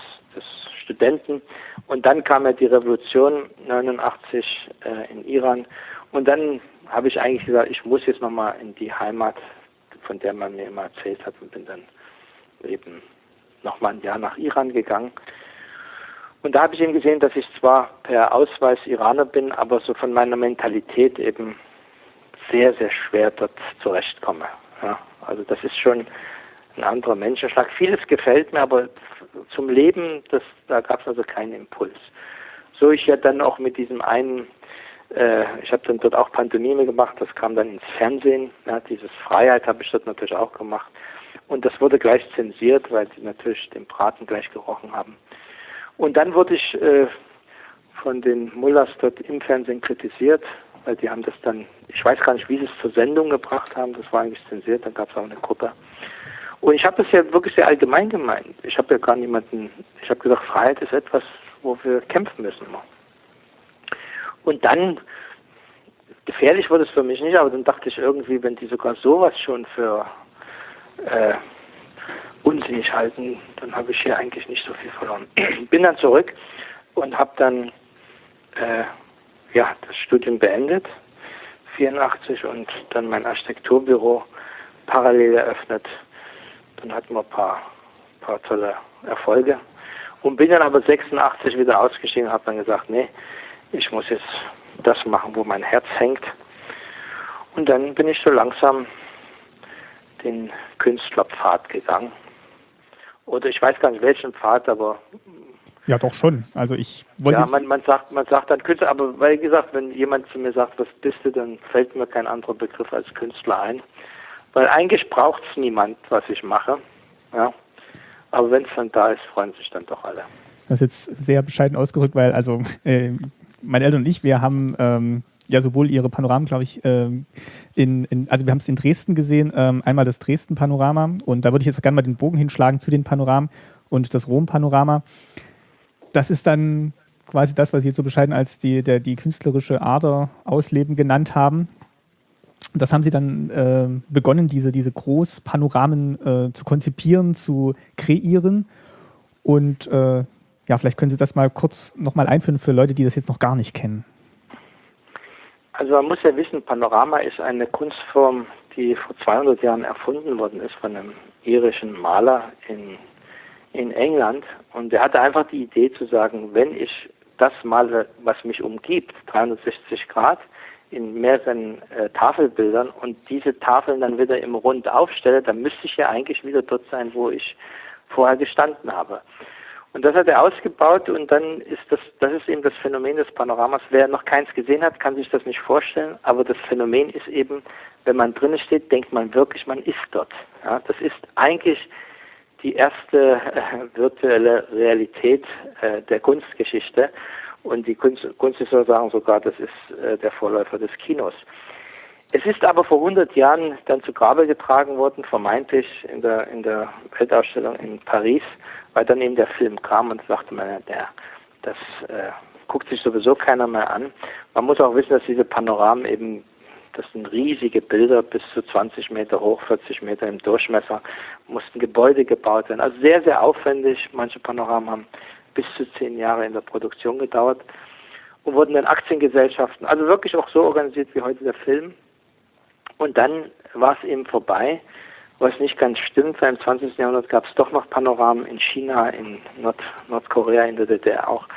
Studenten. Und dann kam ja die Revolution 89 äh, in Iran. Und dann habe ich eigentlich gesagt, ich muss jetzt nochmal in die Heimat, von der man mir immer erzählt hat, und bin dann eben nochmal ein Jahr nach Iran gegangen. Und da habe ich eben gesehen, dass ich zwar per Ausweis Iraner bin, aber so von meiner Mentalität eben sehr, sehr schwer dort zurechtkomme. Ja, also das ist schon ein anderer Menschenschlag. Vieles gefällt mir, aber zum Leben, das, da gab es also keinen Impuls. So ich ja dann auch mit diesem einen, äh, ich habe dann dort auch Pantomime gemacht, das kam dann ins Fernsehen, ja, dieses Freiheit habe ich dort natürlich auch gemacht. Und das wurde gleich zensiert, weil sie natürlich den Braten gleich gerochen haben. Und dann wurde ich äh, von den Mullers dort im Fernsehen kritisiert, weil die haben das dann, ich weiß gar nicht, wie sie es zur Sendung gebracht haben, das war eigentlich zensiert, dann gab es auch eine Gruppe. Und ich habe das ja wirklich sehr allgemein gemeint. Ich habe ja gar niemanden, ich habe gesagt, Freiheit ist etwas, wo wir kämpfen müssen. Und dann, gefährlich wurde es für mich nicht, aber dann dachte ich irgendwie, wenn die sogar sowas schon für äh, unsinnig halten, dann habe ich hier eigentlich nicht so viel verloren. Bin dann zurück und habe dann äh, ja, das Studium beendet, 84, und dann mein Architekturbüro parallel eröffnet dann hatten wir ein paar, paar tolle Erfolge. Und bin dann aber 86 wieder ausgestiegen und habe dann gesagt, nee, ich muss jetzt das machen, wo mein Herz hängt. Und dann bin ich so langsam den Künstlerpfad gegangen. Oder ich weiß gar nicht welchen Pfad, aber ja, doch schon. Also ich wollte. Ja, man, man, sagt, man sagt dann Künstler, aber weil gesagt, wenn jemand zu mir sagt, was bist du, dann fällt mir kein anderer Begriff als Künstler ein. Weil eigentlich braucht es niemand, was ich mache. Ja. Aber wenn es dann da ist, freuen sich dann doch alle. Das ist jetzt sehr bescheiden ausgedrückt, weil also äh, meine Eltern und ich, wir haben ähm, ja sowohl ihre Panoramen, glaube ich, ähm, in, in, also wir haben es in Dresden gesehen, ähm, einmal das Dresden-Panorama und da würde ich jetzt gerne mal den Bogen hinschlagen zu den Panoramen und das Rom-Panorama. Das ist dann quasi das, was Sie jetzt so bescheiden als die, der, die künstlerische Ader ausleben genannt haben das haben sie dann äh, begonnen, diese, diese Großpanoramen äh, zu konzipieren, zu kreieren. Und äh, ja, vielleicht können Sie das mal kurz nochmal einführen für Leute, die das jetzt noch gar nicht kennen. Also man muss ja wissen, Panorama ist eine Kunstform, die vor 200 Jahren erfunden worden ist von einem irischen Maler in, in England. Und er hatte einfach die Idee zu sagen, wenn ich das male, was mich umgibt, 360 Grad, in mehreren äh, Tafelbildern und diese Tafeln dann wieder im Rund aufstelle, dann müsste ich ja eigentlich wieder dort sein, wo ich vorher gestanden habe. Und das hat er ausgebaut und dann ist das, das ist eben das Phänomen des Panoramas. Wer noch keins gesehen hat, kann sich das nicht vorstellen, aber das Phänomen ist eben, wenn man drinnen steht, denkt man wirklich, man ist dort. Ja, das ist eigentlich die erste äh, virtuelle Realität äh, der Kunstgeschichte. Und die Kunst, Kunsthistoriker sagen sogar, das ist äh, der Vorläufer des Kinos. Es ist aber vor 100 Jahren dann zu Grabe getragen worden, vermeintlich in der, in der Weltausstellung in Paris, weil dann eben der Film kam und sagte man, der, das äh, guckt sich sowieso keiner mehr an. Man muss auch wissen, dass diese Panoramen eben, das sind riesige Bilder, bis zu 20 Meter hoch, 40 Meter im Durchmesser, mussten Gebäude gebaut werden. Also sehr, sehr aufwendig. Manche Panoramen haben bis zu zehn Jahre in der Produktion gedauert und wurden dann Aktiengesellschaften, also wirklich auch so organisiert wie heute der Film. Und dann war es eben vorbei was nicht ganz stimmt, weil im 20. Jahrhundert gab es doch noch Panoramen in China, in Nord Nordkorea, in der DDR auch,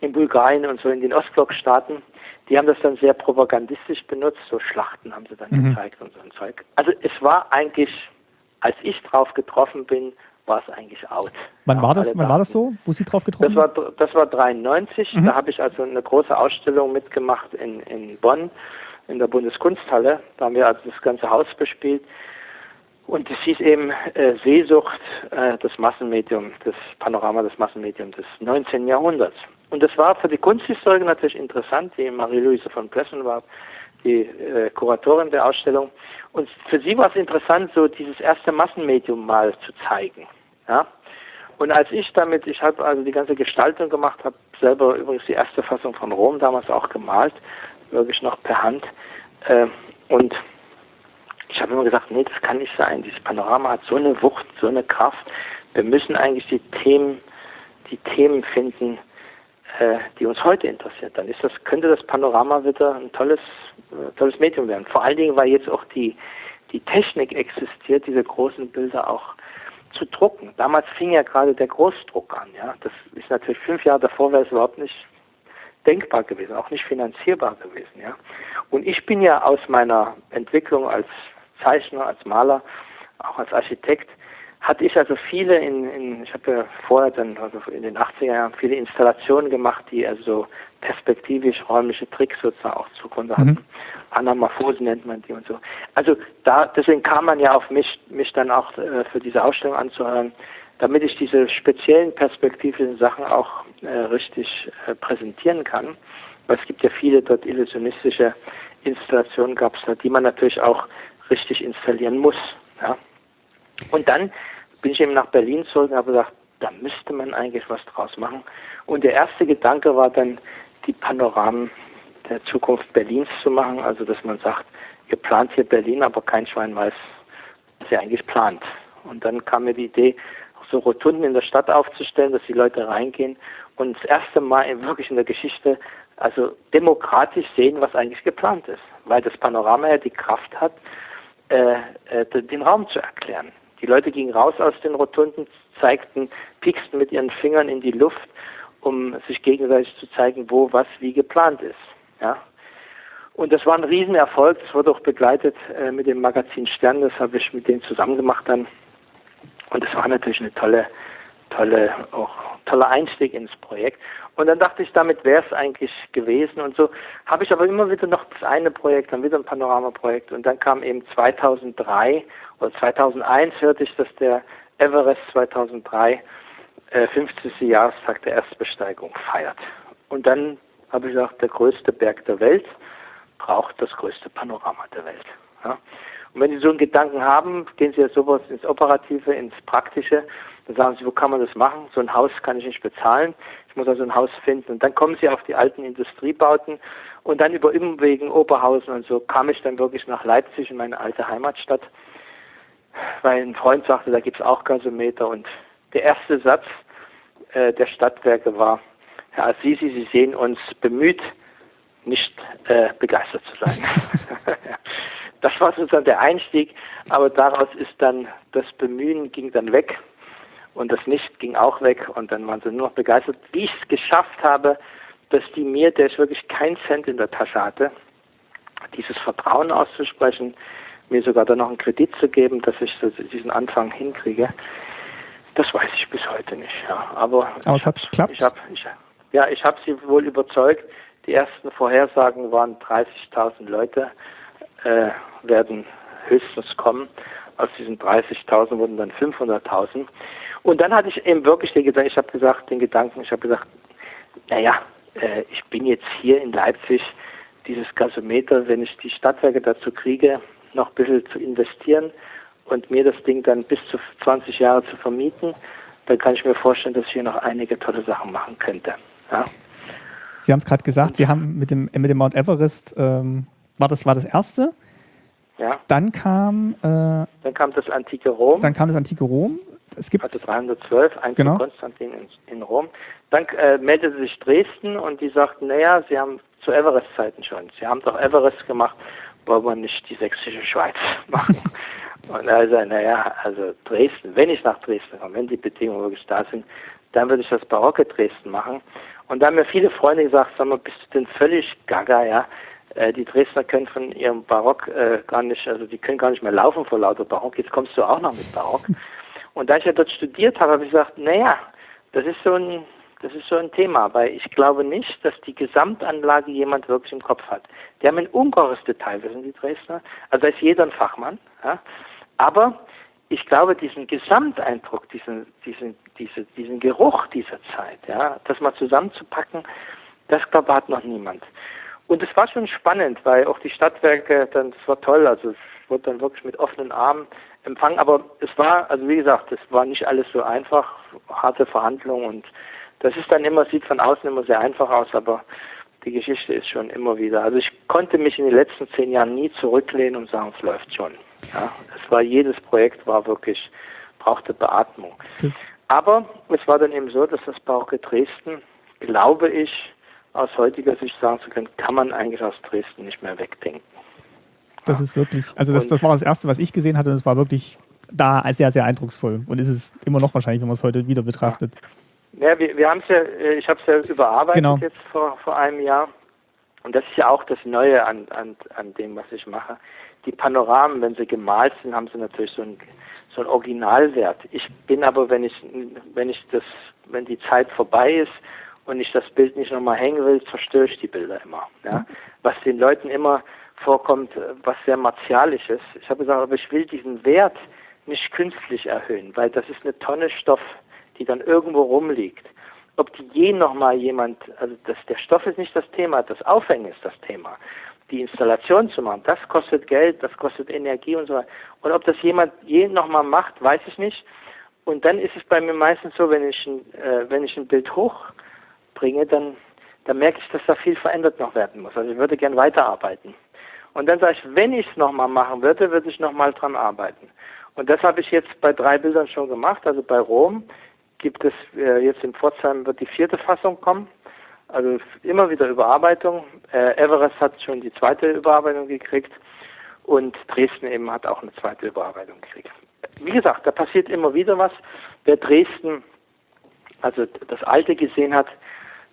in Bulgarien und so in den Ostblockstaaten. Die haben das dann sehr propagandistisch benutzt, so Schlachten haben sie dann mhm. gezeigt und so ein Zeug. Also es war eigentlich, als ich drauf getroffen bin, war es eigentlich out. Wann war das, wann war das so, wo Sie drauf getroffen das war, Das war 93, mhm. da habe ich also eine große Ausstellung mitgemacht in, in Bonn, in der Bundeskunsthalle. Da haben wir also das ganze Haus bespielt. Und es hieß eben äh, Seesucht, äh, das Massenmedium, das Panorama des Massenmediums des 19. Jahrhunderts. Und das war für die Kunsthistoriker natürlich interessant. Die Marie-Louise von Plessen war die äh, Kuratorin der Ausstellung. Und für sie war es interessant, so dieses erste Massenmedium mal zu zeigen. Ja? Und als ich damit, ich habe also die ganze Gestaltung gemacht, habe selber übrigens die erste Fassung von Rom damals auch gemalt, wirklich noch per Hand. Äh, und ich habe immer gesagt, nee, das kann nicht sein. Dieses Panorama hat so eine Wucht, so eine Kraft. Wir müssen eigentlich die Themen, die Themen finden, äh, die uns heute interessiert. Dann ist das, könnte das Panorama wieder ein tolles, äh, tolles Medium werden. Vor allen Dingen, weil jetzt auch die, die Technik existiert, diese großen Bilder auch zu drucken. Damals fing ja gerade der Großdruck an. Ja, das ist natürlich fünf Jahre davor wäre es überhaupt nicht denkbar gewesen, auch nicht finanzierbar gewesen. Ja, und ich bin ja aus meiner Entwicklung als Zeichner, als Maler, auch als Architekt, hatte ich also viele in, in ich habe ja vorher dann also in den 80er Jahren viele Installationen gemacht, die also perspektivisch räumliche Tricks sozusagen auch zugrunde hatten. Mhm. Anamorphose nennt man die und so. Also da deswegen kam man ja auf mich mich dann auch äh, für diese Ausstellung anzuhören, damit ich diese speziellen perspektivischen Sachen auch äh, richtig äh, präsentieren kann. Weil es gibt ja viele dort illusionistische Installationen gab es da, die man natürlich auch richtig installieren muss. Ja. Und dann bin ich eben nach Berlin zurück und habe gesagt, da müsste man eigentlich was draus machen. Und der erste Gedanke war dann, die Panoramen der Zukunft Berlins zu machen. Also, dass man sagt, ihr plant hier Berlin, aber kein Schwein weiß, was ihr eigentlich plant. Und dann kam mir die Idee, so Rotunden in der Stadt aufzustellen, dass die Leute reingehen und das erste Mal wirklich in der Geschichte also demokratisch sehen, was eigentlich geplant ist. Weil das Panorama ja die Kraft hat, äh, äh, den Raum zu erklären. Die Leute gingen raus aus den Rotunden, zeigten, pieksten mit ihren Fingern in die Luft, um sich gegenseitig zu zeigen, wo was wie geplant ist. Ja. Und das war ein Riesenerfolg. Das wurde auch begleitet äh, mit dem Magazin Stern. Das habe ich mit denen zusammen gemacht dann. Und das war natürlich eine tolle, tolle, auch toller Einstieg ins Projekt. Und dann dachte ich, damit wäre es eigentlich gewesen. Und so habe ich aber immer wieder noch das eine Projekt, dann wieder ein Panoramaprojekt. Und dann kam eben 2003 oder 2001 hörte ich, dass der Everest 2003 äh, 50. Jahrestag der Erstbesteigung feiert. Und dann habe ich gesagt, der größte Berg der Welt braucht das größte Panorama der Welt. Ja? Und wenn Sie so einen Gedanken haben, gehen Sie ja sowas ins Operative, ins Praktische, dann sagen Sie, wo kann man das machen? So ein Haus kann ich nicht bezahlen. Ich muss also ein Haus finden. Und dann kommen Sie auf die alten Industriebauten und dann über Umwegen Oberhausen und so kam ich dann wirklich nach Leipzig in meine alte Heimatstadt weil ein Freund sagte, da gibt es auch Gasometer und der erste Satz äh, der Stadtwerke war, Herr Assisi, Sie sehen uns bemüht, nicht äh, begeistert zu sein. das war sozusagen der Einstieg, aber daraus ist dann das Bemühen ging dann weg und das Nicht ging auch weg und dann waren sie nur noch begeistert, wie ich es geschafft habe, dass die mir, der ich wirklich keinen Cent in der Tasche hatte, dieses Vertrauen auszusprechen, mir sogar dann noch einen Kredit zu geben, dass ich diesen Anfang hinkriege. Das weiß ich bis heute nicht. Ja. Aber, Aber es hat geklappt. Ich hab, ich, ja, ich habe sie wohl überzeugt. Die ersten Vorhersagen waren 30.000 Leute äh, werden höchstens kommen. Aus diesen 30.000 wurden dann 500.000. Und dann hatte ich eben wirklich den Gedanken, ich habe gesagt, den Gedanken, ich habe gesagt, naja, äh, ich bin jetzt hier in Leipzig, dieses Gasometer, wenn ich die Stadtwerke dazu kriege, noch ein bisschen zu investieren und mir das Ding dann bis zu 20 Jahre zu vermieten, dann kann ich mir vorstellen, dass ich hier noch einige tolle Sachen machen könnte. Ja. Sie haben es gerade gesagt, Sie haben mit dem, mit dem Mount Everest, ähm, war, das, war das erste? Ja. Dann kam. Äh, dann kam das antike Rom. Dann kam das antike Rom. Es gibt also 312, ein genau. Konstantin in, in, Rom. Dann äh, meldete sich Dresden und die sagten, naja, sie haben zu Everest-Zeiten schon. Sie haben doch Everest gemacht wollen wir nicht die sächsische Schweiz machen. Und er sagt, naja, also Dresden, wenn ich nach Dresden komme, wenn die Bedingungen wirklich da sind, dann würde ich das barocke Dresden machen. Und da haben mir viele Freunde gesagt, sag mal, bist du denn völlig gaga, ja? Äh, die Dresdner können von ihrem Barock äh, gar nicht, also die können gar nicht mehr laufen vor lauter Barock, jetzt kommst du auch noch mit Barock. Und da ich ja dort studiert habe, habe ich gesagt, naja, das ist so ein, das ist so ein Thema, weil ich glaube nicht, dass die Gesamtanlage jemand wirklich im Kopf hat. Die haben ein ungeheures Detail, das sind die Dresdner. Also da ist jeder ein Fachmann. Ja? Aber ich glaube, diesen Gesamteindruck, diesen, diesen, diese, diesen Geruch dieser Zeit, ja, das mal zusammenzupacken, das glaube ich hat noch niemand. Und es war schon spannend, weil auch die Stadtwerke, dann, es war toll, also es wurde dann wirklich mit offenen Armen empfangen, aber es war, also wie gesagt, es war nicht alles so einfach, harte Verhandlungen und das ist dann immer, sieht von außen immer sehr einfach aus, aber die Geschichte ist schon immer wieder. Also ich konnte mich in den letzten zehn Jahren nie zurücklehnen und sagen, es läuft schon. Ja, es war jedes Projekt war wirklich brauchte Beatmung. Aber es war dann eben so, dass das Barocke Dresden, glaube ich, aus heutiger Sicht sagen zu können, kann man eigentlich aus Dresden nicht mehr wegdenken. Das ist wirklich, also das, das war das Erste, was ich gesehen hatte und es war wirklich da sehr, sehr eindrucksvoll und ist es immer noch wahrscheinlich, wenn man es heute wieder betrachtet. Ja, wir, wir haben es ja, äh, ich habe es ja überarbeitet genau. jetzt vor, vor einem Jahr und das ist ja auch das Neue an, an, an dem, was ich mache. Die Panoramen, wenn sie gemalt sind, haben sie natürlich so einen so einen Originalwert. Ich bin aber, wenn ich, wenn ich das, wenn die Zeit vorbei ist und ich das Bild nicht nochmal hängen will, zerstöre ich die Bilder immer. Ja? Was den Leuten immer vorkommt, was sehr martialisch ist. Ich habe gesagt, aber ich will diesen Wert nicht künstlich erhöhen, weil das ist eine Tonne Stoff, die dann irgendwo rumliegt. Ob die je nochmal jemand, also das, der Stoff ist nicht das Thema, das Aufhängen ist das Thema. Die Installation zu machen, das kostet Geld, das kostet Energie und so weiter. Und ob das jemand je nochmal macht, weiß ich nicht. Und dann ist es bei mir meistens so, wenn ich ein, äh, wenn ich ein Bild hochbringe, dann, dann merke ich, dass da viel verändert noch werden muss. Also ich würde gern weiterarbeiten. Und dann sage ich, wenn ich es nochmal machen würde, würde ich nochmal dran arbeiten. Und das habe ich jetzt bei drei Bildern schon gemacht. Also bei Rom gibt es äh, jetzt in Pforzheim wird die vierte Fassung kommen. Also immer wieder Überarbeitung. Äh, Everest hat schon die zweite Überarbeitung gekriegt und Dresden eben hat auch eine zweite Überarbeitung gekriegt. Wie gesagt, da passiert immer wieder was. Wer Dresden, also das Alte gesehen hat,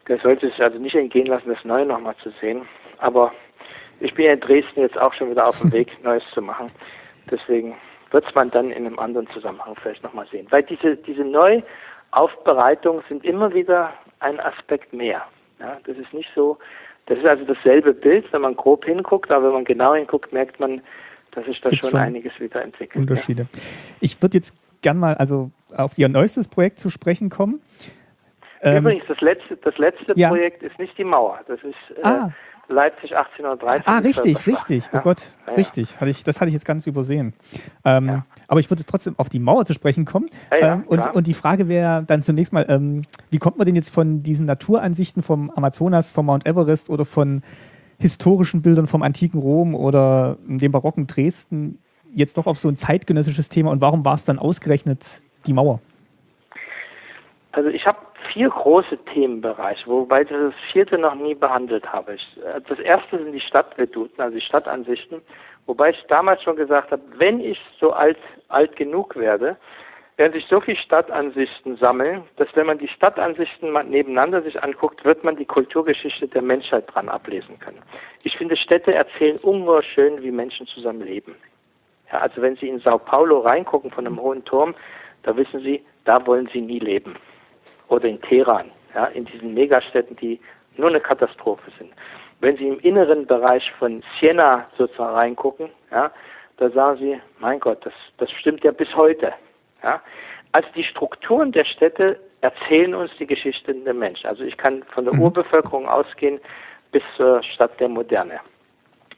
der sollte sich also nicht entgehen lassen, das Neue nochmal zu sehen. Aber ich bin ja in Dresden jetzt auch schon wieder auf dem Weg, Neues zu machen. Deswegen wird es man dann in einem anderen Zusammenhang vielleicht nochmal sehen. Weil diese, diese Neuaufbereitungen sind immer wieder ein Aspekt mehr. Ja, das ist nicht so, das ist also dasselbe Bild, wenn man grob hinguckt, aber wenn man genau hinguckt, merkt man, dass sich da schon, schon einiges wieder entwickelt. Unterschiede. Ja. Ich würde jetzt gern mal also auf Ihr neuestes Projekt zu sprechen kommen. Übrigens, ähm, das letzte, das letzte ja. Projekt ist nicht die Mauer. Das ist äh, ah. Leipzig 1813. Ah, richtig, richtig. Oh Gott, ja, richtig. Hatte ich, das hatte ich jetzt ganz übersehen. Ähm, ja. Aber ich würde trotzdem auf die Mauer zu sprechen kommen. Ähm, und, und die Frage wäre dann zunächst mal, ähm, wie kommt man denn jetzt von diesen Naturansichten vom Amazonas, vom Mount Everest oder von historischen Bildern vom antiken Rom oder dem barocken Dresden jetzt doch auf so ein zeitgenössisches Thema und warum war es dann ausgerechnet die Mauer? Also ich habe vier große Themenbereiche, wobei ich das vierte noch nie behandelt habe. Ich, äh, das erste sind die Stadtveduten, also die Stadtansichten, wobei ich damals schon gesagt habe, wenn ich so alt, alt genug werde, werden sich so viele Stadtansichten sammeln, dass wenn man die Stadtansichten mal nebeneinander sich anguckt, wird man die Kulturgeschichte der Menschheit dran ablesen können. Ich finde, Städte erzählen ungeheuer schön, wie Menschen zusammen leben. Ja, also wenn Sie in Sao Paulo reingucken von einem hohen Turm, da wissen Sie, da wollen Sie nie leben oder in Teheran, ja, in diesen Megastädten, die nur eine Katastrophe sind. Wenn Sie im inneren Bereich von Siena sozusagen reingucken, ja, da sagen Sie, mein Gott, das, das stimmt ja bis heute. Ja. Also die Strukturen der Städte erzählen uns die Geschichte der Menschen. Also ich kann von der mhm. Urbevölkerung ausgehen bis zur Stadt der Moderne.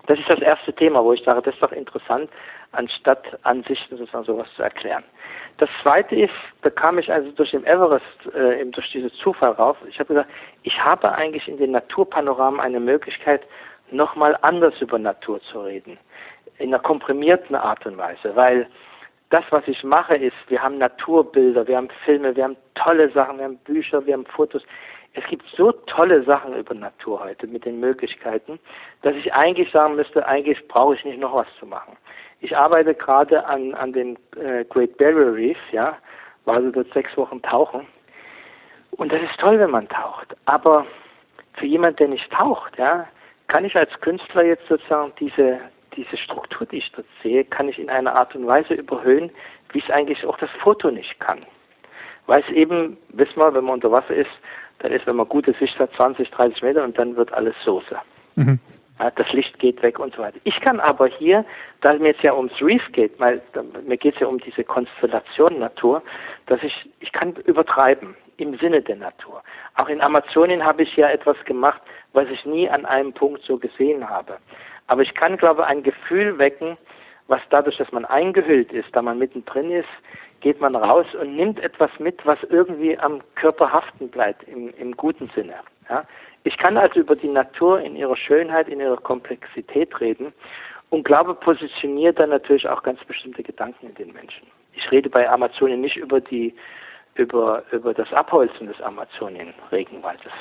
Das ist das erste Thema, wo ich sage, das ist doch interessant, anstatt Ansichten sozusagen sowas zu erklären. Das zweite ist, da kam ich also durch den Everest, äh, eben durch diesen Zufall rauf. Ich habe gesagt, ich habe eigentlich in den Naturpanoramen eine Möglichkeit, nochmal anders über Natur zu reden. In einer komprimierten Art und Weise, weil das, was ich mache, ist, wir haben Naturbilder, wir haben Filme, wir haben tolle Sachen, wir haben Bücher, wir haben Fotos. Es gibt so tolle Sachen über Natur heute mit den Möglichkeiten, dass ich eigentlich sagen müsste, eigentlich brauche ich nicht noch was zu machen. Ich arbeite gerade an, an dem äh, Great Barrier Reef, ja, war also dort sechs Wochen tauchen. Und das ist toll, wenn man taucht. Aber für jemanden, der nicht taucht, ja, kann ich als Künstler jetzt sozusagen diese, diese Struktur, die ich dort sehe, kann ich in einer Art und Weise überhöhen, wie es eigentlich auch das Foto nicht kann. Weil es eben, wissen wir, wenn man unter Wasser ist, dann ist, wenn man gute Sicht hat, 20, 30 Meter und dann wird alles Soße. Mhm. Ja, das Licht geht weg und so weiter. Ich kann aber hier, da mir jetzt ja ums Reef geht, weil mir geht es ja um diese Konstellation Natur, dass ich, ich kann übertreiben im Sinne der Natur. Auch in Amazonien habe ich ja etwas gemacht, was ich nie an einem Punkt so gesehen habe. Aber ich kann, glaube ich, ein Gefühl wecken, was dadurch, dass man eingehüllt ist, da man mittendrin ist, geht man raus und nimmt etwas mit, was irgendwie am Körper haften bleibt, im, im guten Sinne. Ja? Ich kann also über die Natur in ihrer Schönheit, in ihrer Komplexität reden und glaube, positioniert dann natürlich auch ganz bestimmte Gedanken in den Menschen. Ich rede bei Amazonien nicht über die über, über das Abholzen des Amazonien-Regenwaldes.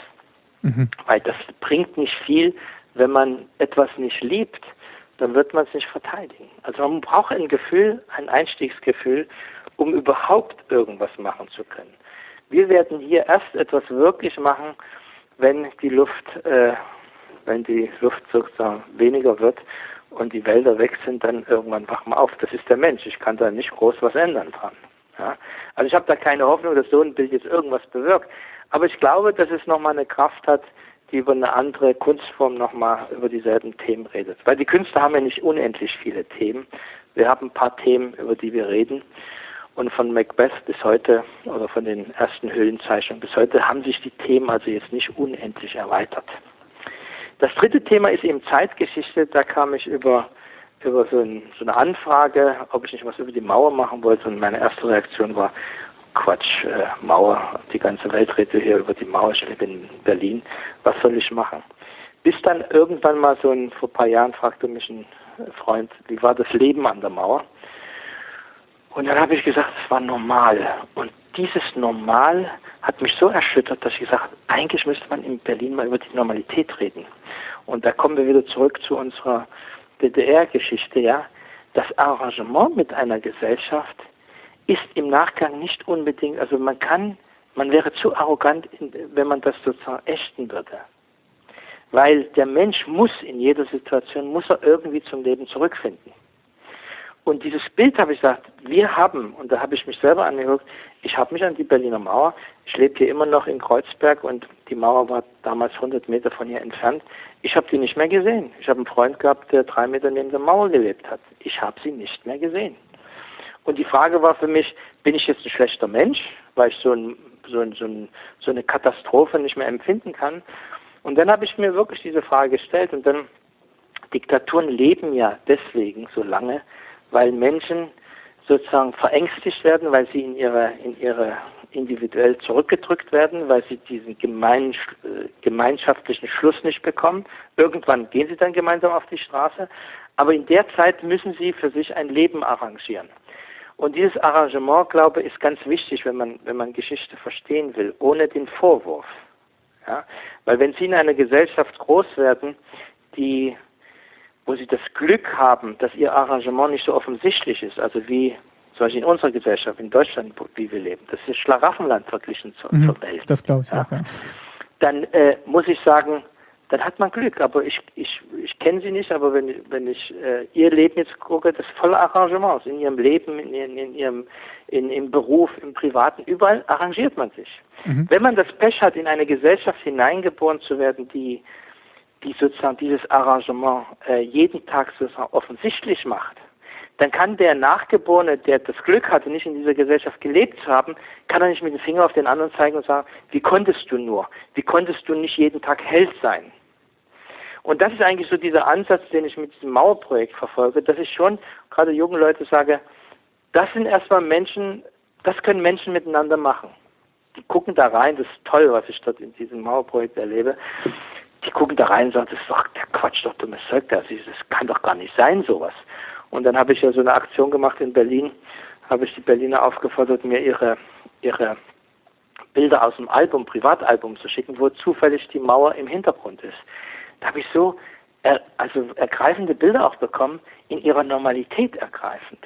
Mhm. Weil das bringt nicht viel, wenn man etwas nicht liebt, dann wird man es nicht verteidigen. Also man braucht ein Gefühl, ein Einstiegsgefühl, um überhaupt irgendwas machen zu können. Wir werden hier erst etwas wirklich machen, wenn die Luft, äh, wenn die Luft sozusagen weniger wird und die Wälder weg sind, dann irgendwann wachen wir auf. Das ist der Mensch. Ich kann da nicht groß was ändern dran. Ja? Also ich habe da keine Hoffnung, dass so ein Bild jetzt irgendwas bewirkt. Aber ich glaube, dass es nochmal eine Kraft hat, die über eine andere Kunstform nochmal über dieselben Themen redet. Weil die Künstler haben ja nicht unendlich viele Themen. Wir haben ein paar Themen, über die wir reden. Und von Macbeth bis heute oder von den ersten Höhlenzeichnungen bis heute haben sich die Themen also jetzt nicht unendlich erweitert. Das dritte Thema ist eben Zeitgeschichte. Da kam ich über über so, ein, so, eine Anfrage, ob ich nicht was über die Mauer machen wollte. Und meine erste Reaktion war, Quatsch, äh, Mauer, die ganze Welt redet hier über die Mauer, ich lebe in Berlin, was soll ich machen? Bis dann irgendwann mal so ein, vor ein paar Jahren fragte mich ein Freund, wie war das Leben an der Mauer? Und dann habe ich gesagt, es war normal. Und dieses Normal hat mich so erschüttert, dass ich gesagt habe, eigentlich müsste man in Berlin mal über die Normalität reden. Und da kommen wir wieder zurück zu unserer DDR-Geschichte, ja, das Arrangement mit einer Gesellschaft ist im Nachgang nicht unbedingt, also man kann, man wäre zu arrogant, wenn man das sozusagen ächten würde. Weil der Mensch muss in jeder Situation, muss er irgendwie zum Leben zurückfinden. Und dieses Bild habe ich gesagt, wir haben, und da habe ich mich selber angeguckt, ich habe mich an die Berliner Mauer, ich lebe hier immer noch in Kreuzberg und die Mauer war damals 100 Meter von hier entfernt. Ich habe die nicht mehr gesehen. Ich habe einen Freund gehabt, der drei Meter neben der Mauer gelebt hat. Ich habe sie nicht mehr gesehen. Und die Frage war für mich, bin ich jetzt ein schlechter Mensch, weil ich so, ein, so, ein, so, ein, so eine Katastrophe nicht mehr empfinden kann? Und dann habe ich mir wirklich diese Frage gestellt und dann, Diktaturen leben ja deswegen so lange, weil Menschen sozusagen verängstigt werden, weil sie in ihre, in ihre individuell zurückgedrückt werden, weil sie diesen gemein, gemeinschaftlichen Schluss nicht bekommen. Irgendwann gehen sie dann gemeinsam auf die Straße, aber in der Zeit müssen sie für sich ein Leben arrangieren. Und dieses Arrangement, glaube ich, ist ganz wichtig, wenn man, wenn man Geschichte verstehen will, ohne den Vorwurf. Ja? Weil wenn Sie in einer Gesellschaft groß werden, die wo sie das Glück haben, dass ihr Arrangement nicht so offensichtlich ist, also wie zum Beispiel in unserer Gesellschaft, in Deutschland, wie wir leben. Das ist Schlaraffenland verglichen zur, mhm, zur Welt. Das glaube ich ja. auch, ja. Dann äh, muss ich sagen, dann hat man Glück. Aber ich, ich, ich kenne sie nicht, aber wenn, wenn ich äh, ihr Leben jetzt gucke, das volle Arrangements in ihrem Leben, in, in, in ihrem in, im Beruf, im Privaten, überall arrangiert man sich. Mhm. Wenn man das Pech hat, in eine Gesellschaft hineingeboren zu werden, die die sozusagen dieses Arrangement äh, jeden Tag sozusagen offensichtlich macht, dann kann der Nachgeborene, der das Glück hatte, nicht in dieser Gesellschaft gelebt zu haben, kann er nicht mit dem Finger auf den anderen zeigen und sagen, wie konntest du nur? Wie konntest du nicht jeden Tag Held sein? Und das ist eigentlich so dieser Ansatz, den ich mit diesem Mauerprojekt verfolge, dass ich schon gerade jungen Leute sage, das sind erstmal Menschen, das können Menschen miteinander machen. Die gucken da rein, das ist toll, was ich dort in diesem Mauerprojekt erlebe die gucken da rein und sagen, das ist doch der Quatsch, doch dummes Zeug, das, das kann doch gar nicht sein, sowas. Und dann habe ich ja so eine Aktion gemacht in Berlin, habe ich die Berliner aufgefordert, mir ihre, ihre Bilder aus dem Album, Privatalbum zu schicken, wo zufällig die Mauer im Hintergrund ist. Da habe ich so er, also ergreifende Bilder auch bekommen, in ihrer Normalität ergreifend.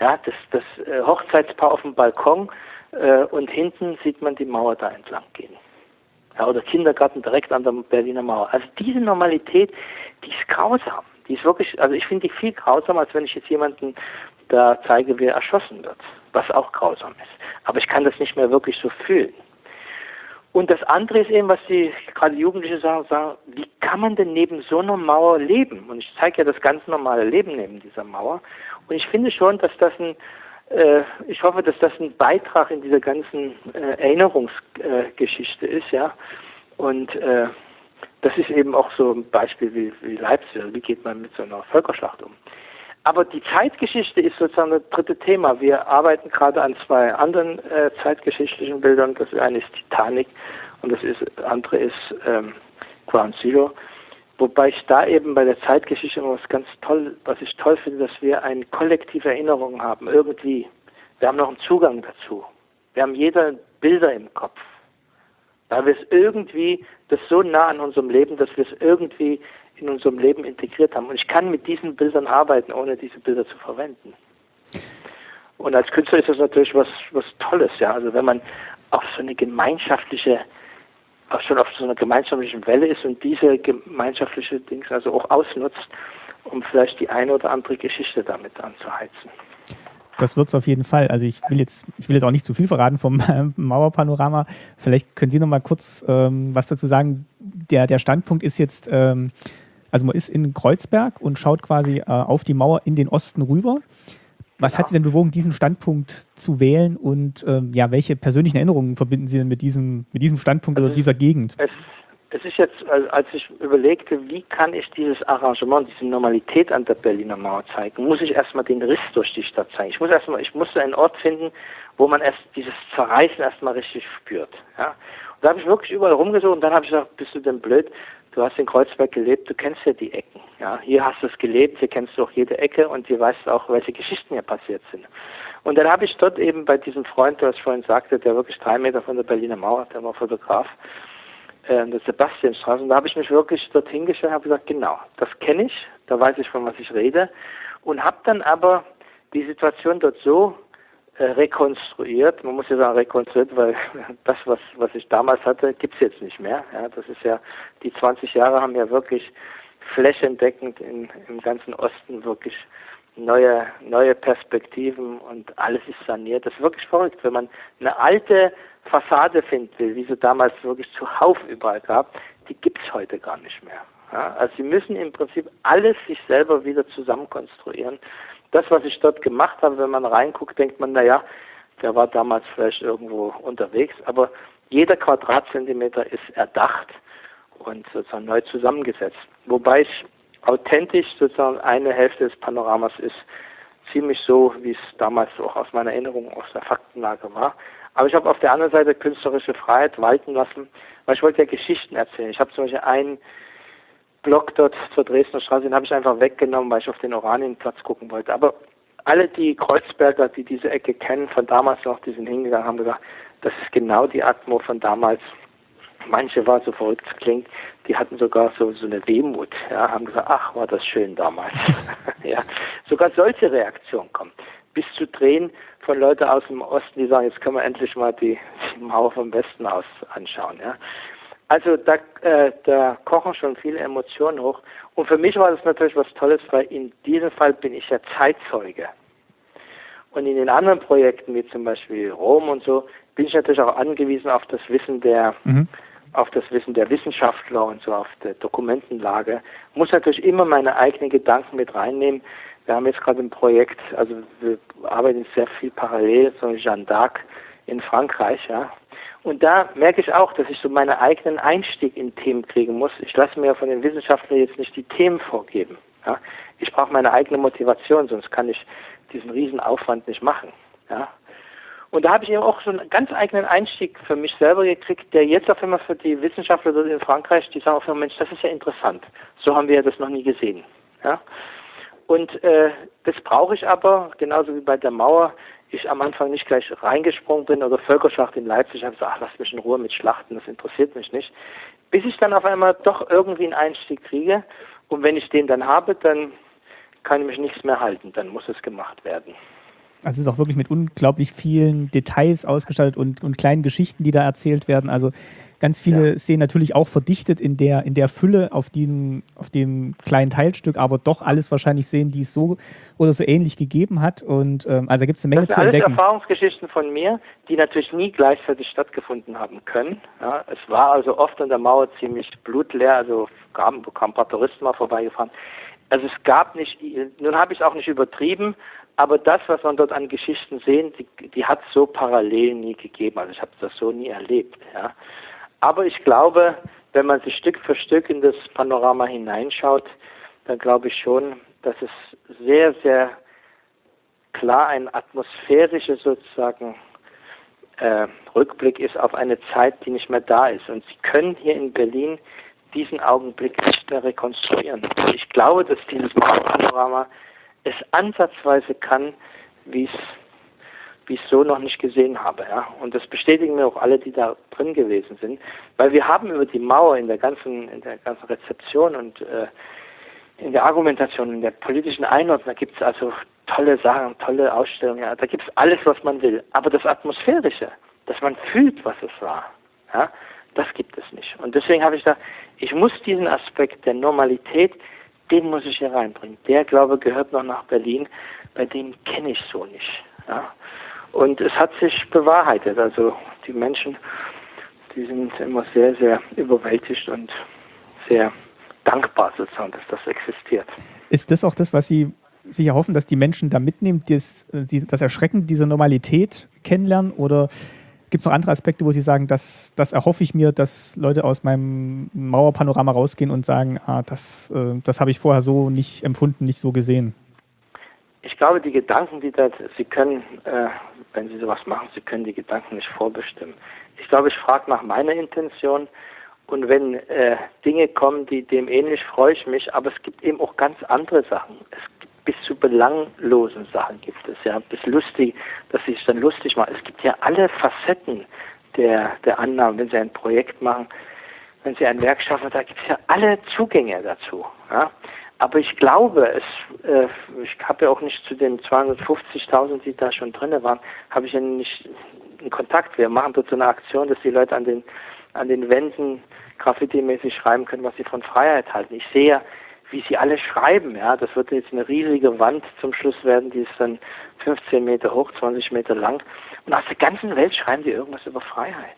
Ja, das, das äh, Hochzeitspaar auf dem Balkon äh, und hinten sieht man die Mauer da entlang gehen. Ja, oder Kindergarten direkt an der Berliner Mauer. Also diese Normalität, die ist grausam. Die ist wirklich, also ich finde die viel grausamer, als wenn ich jetzt jemanden da zeige, wie er erschossen wird, was auch grausam ist. Aber ich kann das nicht mehr wirklich so fühlen. Und das andere ist eben, was die gerade Jugendliche sagen, sagen, wie kann man denn neben so einer Mauer leben? Und ich zeige ja das ganz normale Leben neben dieser Mauer. Und ich finde schon, dass das ein, ich hoffe, dass das ein Beitrag in dieser ganzen äh, Erinnerungsgeschichte äh, ist, ja. Und äh, das ist eben auch so ein Beispiel wie, wie Leipzig. Wie geht man mit so einer Völkerschlacht um? Aber die Zeitgeschichte ist sozusagen das dritte Thema. Wir arbeiten gerade an zwei anderen äh, zeitgeschichtlichen Bildern. Das eine ist Titanic und das ist, andere ist ähm, Ground Zero. Wobei ich da eben bei der Zeitgeschichte was ganz toll, was ich toll finde, dass wir eine kollektive Erinnerung haben, irgendwie. Wir haben noch einen Zugang dazu. Wir haben jeder Bilder im Kopf. Weil wir es irgendwie, das so nah an unserem Leben, dass wir es irgendwie in unserem Leben integriert haben. Und ich kann mit diesen Bildern arbeiten, ohne diese Bilder zu verwenden. Und als Künstler ist das natürlich was, was Tolles, ja. Also wenn man auf so eine gemeinschaftliche, auch schon auf so einer gemeinschaftlichen Welle ist und diese gemeinschaftliche Dings also auch ausnutzt, um vielleicht die eine oder andere Geschichte damit anzuheizen. Das wird es auf jeden Fall. Also ich will jetzt, ich will jetzt auch nicht zu viel verraten vom Mauerpanorama. Vielleicht können Sie noch mal kurz ähm, was dazu sagen. Der, der Standpunkt ist jetzt, ähm, also man ist in Kreuzberg und schaut quasi äh, auf die Mauer in den Osten rüber. Was ja. hat Sie denn bewogen, diesen Standpunkt zu wählen und ähm, ja, welche persönlichen Erinnerungen verbinden Sie denn mit diesem, mit diesem Standpunkt also oder dieser Gegend? Es, es ist jetzt, als ich überlegte, wie kann ich dieses Arrangement, diese Normalität an der Berliner Mauer zeigen, muss ich erstmal den Riss durch die Stadt zeigen. Ich muss erstmal, ich musste einen Ort finden, wo man erst dieses Zerreißen erstmal richtig spürt. Ja. Und da habe ich wirklich überall rumgesucht und dann habe ich gesagt, bist du denn blöd? Du hast in Kreuzberg gelebt, du kennst ja die Ecken. Ja, hier hast du es gelebt, hier kennst du auch jede Ecke und hier weißt du auch, welche Geschichten hier passiert sind. Und dann habe ich dort eben bei diesem Freund, der ich vorhin sagte, der wirklich drei Meter von der Berliner Mauer, der war Fotograf, äh, der Sebastianstraße, und da habe ich mich wirklich dorthin gestellt und habe gesagt, genau, das kenne ich, da weiß ich, von was ich rede, und habe dann aber die Situation dort so rekonstruiert. Man muss ja sagen rekonstruiert, weil das, was, was ich damals hatte, gibt's jetzt nicht mehr. Ja, das ist ja, die 20 Jahre haben ja wirklich flächendeckend in, im ganzen Osten wirklich neue, neue Perspektiven und alles ist saniert. Das ist wirklich verrückt. Wenn man eine alte Fassade finden will, wie sie damals wirklich zuhauf überall gab, die gibt's heute gar nicht mehr. Ja, also sie müssen im Prinzip alles sich selber wieder zusammenkonstruieren das, was ich dort gemacht habe, wenn man reinguckt, denkt man, naja, der war damals vielleicht irgendwo unterwegs, aber jeder Quadratzentimeter ist erdacht und sozusagen neu zusammengesetzt. Wobei ich authentisch sozusagen eine Hälfte des Panoramas ist ziemlich so, wie es damals auch aus meiner Erinnerung aus der Faktenlage war. Aber ich habe auf der anderen Seite künstlerische Freiheit walten lassen, weil ich wollte ja Geschichten erzählen. Ich habe zum Beispiel einen Block dort zur Dresdner Straße, den habe ich einfach weggenommen, weil ich auf den Oranienplatz gucken wollte. Aber alle die Kreuzberger, die diese Ecke kennen, von damals noch, die sind hingegangen, haben gesagt, das ist genau die Atmo von damals. Manche war so verrückt klingt, die hatten sogar so, so eine Wehmut, ja, haben gesagt, ach, war das schön damals. ja, sogar solche Reaktionen kommen. Bis zu Drehen von Leuten aus dem Osten, die sagen, jetzt können wir endlich mal die, die Mauer vom Westen aus anschauen, ja. Also da, äh, da kochen schon viele Emotionen hoch. Und für mich war das natürlich was Tolles, weil in diesem Fall bin ich ja Zeitzeuge. Und in den anderen Projekten, wie zum Beispiel Rom und so, bin ich natürlich auch angewiesen auf das Wissen der, mhm. auf das Wissen der Wissenschaftler und so auf der Dokumentenlage. Muss natürlich immer meine eigenen Gedanken mit reinnehmen. Wir haben jetzt gerade ein Projekt, also wir arbeiten sehr viel parallel, so Jeanne d'Arc in Frankreich, ja, und da merke ich auch, dass ich so meinen eigenen Einstieg in Themen kriegen muss. Ich lasse mir von den Wissenschaftlern jetzt nicht die Themen vorgeben. Ja? Ich brauche meine eigene Motivation, sonst kann ich diesen Riesenaufwand nicht machen. Ja? Und da habe ich eben auch so einen ganz eigenen Einstieg für mich selber gekriegt, der jetzt auf einmal für die Wissenschaftler dort in Frankreich, die sagen auf einmal, Mensch, das ist ja interessant. So haben wir ja das noch nie gesehen. Ja? Und äh, das brauche ich aber, genauso wie bei der Mauer, ich am Anfang nicht gleich reingesprungen bin oder Völkerschlacht in Leipzig, habe gesagt, ach, lass mich in Ruhe mit Schlachten, das interessiert mich nicht. Bis ich dann auf einmal doch irgendwie einen Einstieg kriege Und wenn ich den dann habe, dann kann ich mich nichts mehr halten, dann muss es gemacht werden. Also es ist auch wirklich mit unglaublich vielen Details ausgestattet und, und kleinen Geschichten, die da erzählt werden. Also ganz viele ja. Szenen natürlich auch verdichtet in der, in der Fülle auf, den, auf dem kleinen Teilstück, aber doch alles wahrscheinlich sehen, die es so oder so ähnlich gegeben hat. Und ähm, also gibt es eine Menge das zu entdecken. Das sind Erfahrungsgeschichten von mir, die natürlich nie gleichzeitig stattgefunden haben können. Ja, es war also oft an der Mauer ziemlich blutleer, also kamen, kamen ein paar Touristen mal vorbeigefahren. Also es gab nicht, nun habe ich es auch nicht übertrieben, aber das, was man dort an Geschichten sehen, die, die hat es so parallel nie gegeben. Also ich habe das so nie erlebt. Ja. Aber ich glaube, wenn man sich Stück für Stück in das Panorama hineinschaut, dann glaube ich schon, dass es sehr, sehr klar ein atmosphärischer sozusagen äh, Rückblick ist auf eine Zeit, die nicht mehr da ist. Und Sie können hier in Berlin diesen Augenblick nicht mehr rekonstruieren. Ich glaube, dass dieses Panorama es ansatzweise kann, wie es wie ich so noch nicht gesehen habe. Ja. Und das bestätigen mir auch alle, die da drin gewesen sind. Weil wir haben über die Mauer in der ganzen, in der ganzen Rezeption und äh, in der Argumentation, in der politischen Einordnung, da gibt es also tolle Sachen, tolle Ausstellungen, ja, da gibt es alles, was man will. Aber das Atmosphärische, dass man fühlt, was es war, ja, das gibt es nicht. Und deswegen habe ich gesagt, ich muss diesen Aspekt der Normalität, den muss ich hier reinbringen. Der, glaube gehört noch nach Berlin, bei dem kenne ich so nicht. Ja. Und es hat sich bewahrheitet. Also die Menschen, die sind immer sehr, sehr überwältigt und sehr dankbar sozusagen, dass das existiert. Ist das auch das, was Sie sich erhoffen, dass die Menschen da mitnehmen, das, das Erschrecken dieser Normalität kennenlernen? Oder Gibt es noch andere Aspekte, wo Sie sagen, das, das erhoffe ich mir, dass Leute aus meinem Mauerpanorama rausgehen und sagen, ah, das, äh, das habe ich vorher so nicht empfunden, nicht so gesehen? Ich glaube, die Gedanken, die da, Sie können, äh, wenn Sie sowas machen, Sie können die Gedanken nicht vorbestimmen. Ich glaube, ich frage nach meiner Intention und wenn äh, Dinge kommen, die dem ähnlich, freue ich mich, aber es gibt eben auch ganz andere Sachen. Es bis zu belanglosen Sachen gibt es, ja, bis lustig, dass sie sich dann lustig machen. Es gibt ja alle Facetten der, der Annahmen, wenn sie ein Projekt machen, wenn sie ein Werk schaffen, da gibt es ja alle Zugänge dazu. Ja. Aber ich glaube, es, äh, ich habe ja auch nicht zu den 250.000, die da schon drin waren, habe ich ja nicht in Kontakt. Wir machen dort so eine Aktion, dass die Leute an den, an den Wänden graffiti-mäßig schreiben können, was sie von Freiheit halten. Ich sehe ja, wie sie alle schreiben. Ja, das wird jetzt eine riesige Wand zum Schluss werden, die ist dann 15 Meter hoch, 20 Meter lang. Und aus der ganzen Welt schreiben die irgendwas über Freiheit.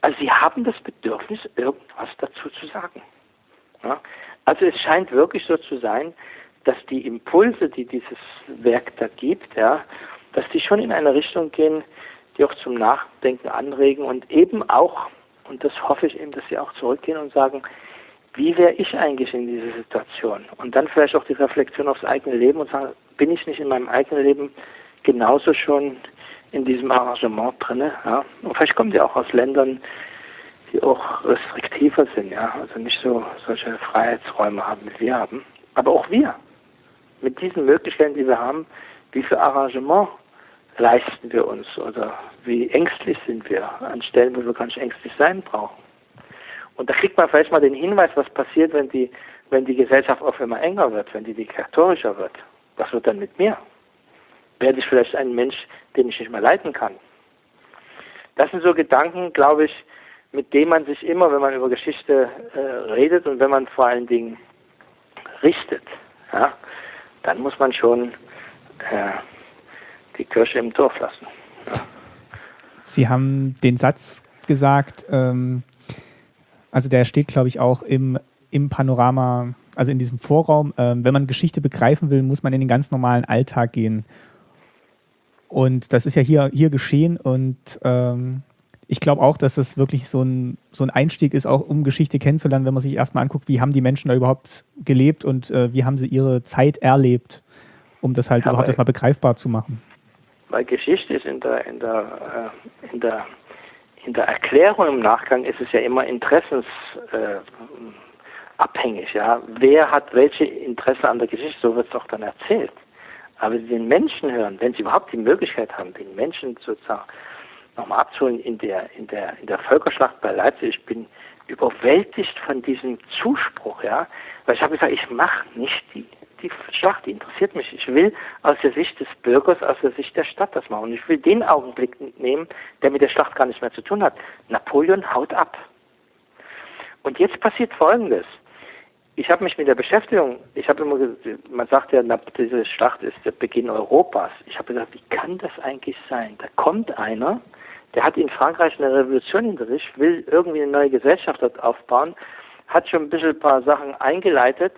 Also sie haben das Bedürfnis, irgendwas dazu zu sagen. Ja? Also es scheint wirklich so zu sein, dass die Impulse, die dieses Werk da gibt, ja, dass die schon in eine Richtung gehen, die auch zum Nachdenken anregen und eben auch, und das hoffe ich eben, dass sie auch zurückgehen und sagen, wie wäre ich eigentlich in dieser Situation? Und dann vielleicht auch die Reflexion aufs eigene Leben und sagen, bin ich nicht in meinem eigenen Leben genauso schon in diesem Arrangement drin? Ja? Und vielleicht kommen die auch aus Ländern, die auch restriktiver sind, ja, also nicht so solche Freiheitsräume haben, wie wir haben. Aber auch wir, mit diesen Möglichkeiten, die wir haben, wie viel Arrangement leisten wir uns oder wie ängstlich sind wir an Stellen, wo wir gar nicht ängstlich sein brauchen. Und da kriegt man vielleicht mal den Hinweis, was passiert, wenn die, wenn die Gesellschaft auf immer enger wird, wenn die diktatorischer wird. Was wird dann mit mir? Werde ich vielleicht ein Mensch, den ich nicht mehr leiten kann? Das sind so Gedanken, glaube ich, mit denen man sich immer, wenn man über Geschichte äh, redet und wenn man vor allen Dingen richtet, ja, dann muss man schon äh, die Kirche im Dorf lassen. Ja. Sie haben den Satz gesagt, ähm, also der steht, glaube ich, auch im, im Panorama, also in diesem Vorraum. Ähm, wenn man Geschichte begreifen will, muss man in den ganz normalen Alltag gehen. Und das ist ja hier, hier geschehen und ähm, ich glaube auch, dass das wirklich so ein, so ein Einstieg ist, auch um Geschichte kennenzulernen, wenn man sich erstmal anguckt, wie haben die Menschen da überhaupt gelebt und äh, wie haben sie ihre Zeit erlebt, um das halt ja, überhaupt erstmal begreifbar zu machen. Weil Geschichte ist in der, in der, äh, in der in der Erklärung im Nachgang ist es ja immer interessensabhängig. Äh, ja. Wer hat welche Interesse an der Geschichte, so wird es auch dann erzählt. Aber den Menschen hören, wenn sie überhaupt die Möglichkeit haben, den Menschen sozusagen nochmal abzuholen in der, in der, in der Völkerschlacht bei Leipzig. Ich bin überwältigt von diesem Zuspruch, ja. Weil ich habe gesagt, ich mache nicht die, die Schlacht, interessiert mich. Ich will aus der Sicht des Bürgers, aus der Sicht der Stadt das machen. Und ich will den Augenblick nehmen, der mit der Schlacht gar nichts mehr zu tun hat. Napoleon haut ab. Und jetzt passiert Folgendes. Ich habe mich mit der Beschäftigung, ich habe immer man sagt ja, diese Schlacht ist der Beginn Europas. Ich habe gesagt, wie kann das eigentlich sein? Da kommt einer, der hat in Frankreich eine Revolution hinter sich, will irgendwie eine neue Gesellschaft dort aufbauen, hat schon ein bisschen ein paar Sachen eingeleitet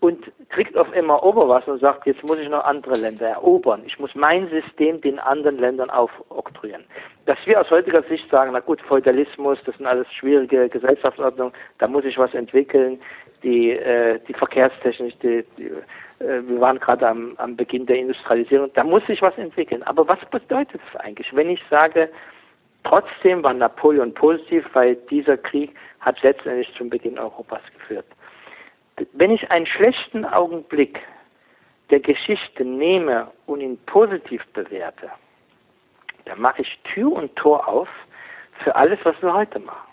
und kriegt auf immer Oberwasser und sagt, jetzt muss ich noch andere Länder erobern. Ich muss mein System den anderen Ländern aufoktroyieren. Dass wir aus heutiger Sicht sagen, na gut, Feudalismus, das sind alles schwierige Gesellschaftsordnungen, da muss ich was entwickeln. Die, äh, die Verkehrstechnik, die, die äh, wir waren gerade am, am Beginn der Industrialisierung, da muss sich was entwickeln. Aber was bedeutet das eigentlich, wenn ich sage, trotzdem war Napoleon positiv, weil dieser Krieg hat letztendlich zum Beginn Europas geführt wenn ich einen schlechten Augenblick der Geschichte nehme und ihn positiv bewerte, dann mache ich Tür und Tor auf für alles, was wir heute machen.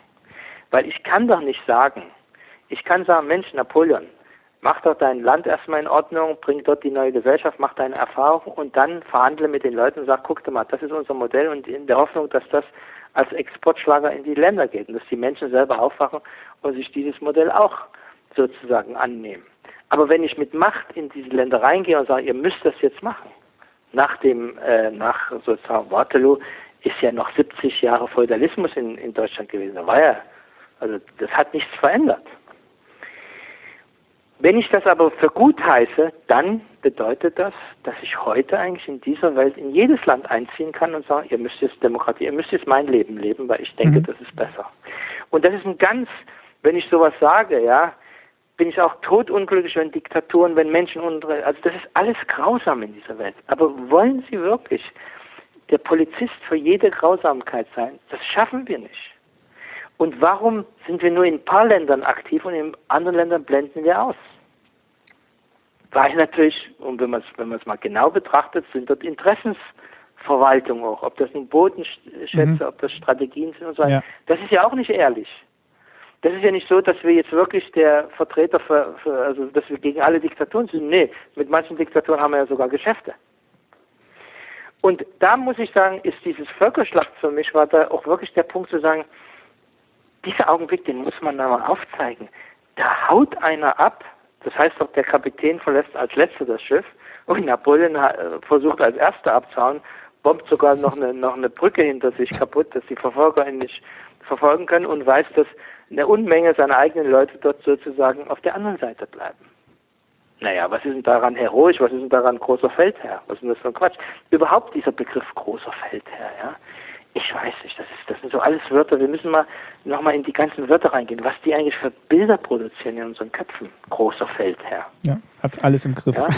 Weil ich kann doch nicht sagen, ich kann sagen, Mensch, Napoleon, mach doch dein Land erstmal in Ordnung, bring dort die neue Gesellschaft, mach deine Erfahrung und dann verhandle mit den Leuten und sag, guck dir mal, das ist unser Modell und in der Hoffnung, dass das als Exportschlager in die Länder geht und dass die Menschen selber aufwachen und sich dieses Modell auch sozusagen annehmen. Aber wenn ich mit Macht in diese Länder reingehe und sage, ihr müsst das jetzt machen, nach dem, äh, nach sozusagen Waterloo ist ja noch 70 Jahre Feudalismus in, in Deutschland gewesen. Da war ja, also das hat nichts verändert. Wenn ich das aber für gut heiße, dann bedeutet das, dass ich heute eigentlich in dieser Welt in jedes Land einziehen kann und sagen, ihr müsst jetzt Demokratie, ihr müsst jetzt mein Leben leben, weil ich denke, mhm. das ist besser. Und das ist ein ganz, wenn ich sowas sage, ja, bin ich auch totunglücklich, wenn Diktaturen, wenn Menschen unter, also das ist alles grausam in dieser Welt. Aber wollen Sie wirklich der Polizist für jede Grausamkeit sein? Das schaffen wir nicht. Und warum sind wir nur in ein paar Ländern aktiv und in anderen Ländern blenden wir aus? Weil natürlich, und wenn man es wenn mal genau betrachtet, sind dort Interessensverwaltung auch, ob das nun Bodenschätze, mhm. ob das Strategien sind und so weiter. Ja. Das ist ja auch nicht ehrlich das ist ja nicht so, dass wir jetzt wirklich der Vertreter für, für, also dass wir gegen alle Diktaturen sind. Nee, mit manchen Diktaturen haben wir ja sogar Geschäfte. Und da muss ich sagen, ist dieses Völkerschlacht für mich, war da auch wirklich der Punkt zu sagen, dieser Augenblick, den muss man da mal aufzeigen. Da haut einer ab, das heißt doch, der Kapitän verlässt als letzter das Schiff und Napoleon versucht als erster abzuhauen, bombt sogar noch eine, noch eine Brücke hinter sich kaputt, dass die Verfolger ihn nicht verfolgen können und weiß, dass eine Unmenge seiner eigenen Leute dort sozusagen auf der anderen Seite bleiben. Naja, was ist denn daran heroisch? Was ist denn daran großer Feldherr? Was ist denn das für ein Quatsch? Überhaupt dieser Begriff großer Feldherr, ja? Ich weiß nicht, das, ist, das sind so alles Wörter. Wir müssen mal nochmal in die ganzen Wörter reingehen, was die eigentlich für Bilder produzieren in unseren Köpfen. Großer Feldherr. Ja, hat alles im Griff. Ja?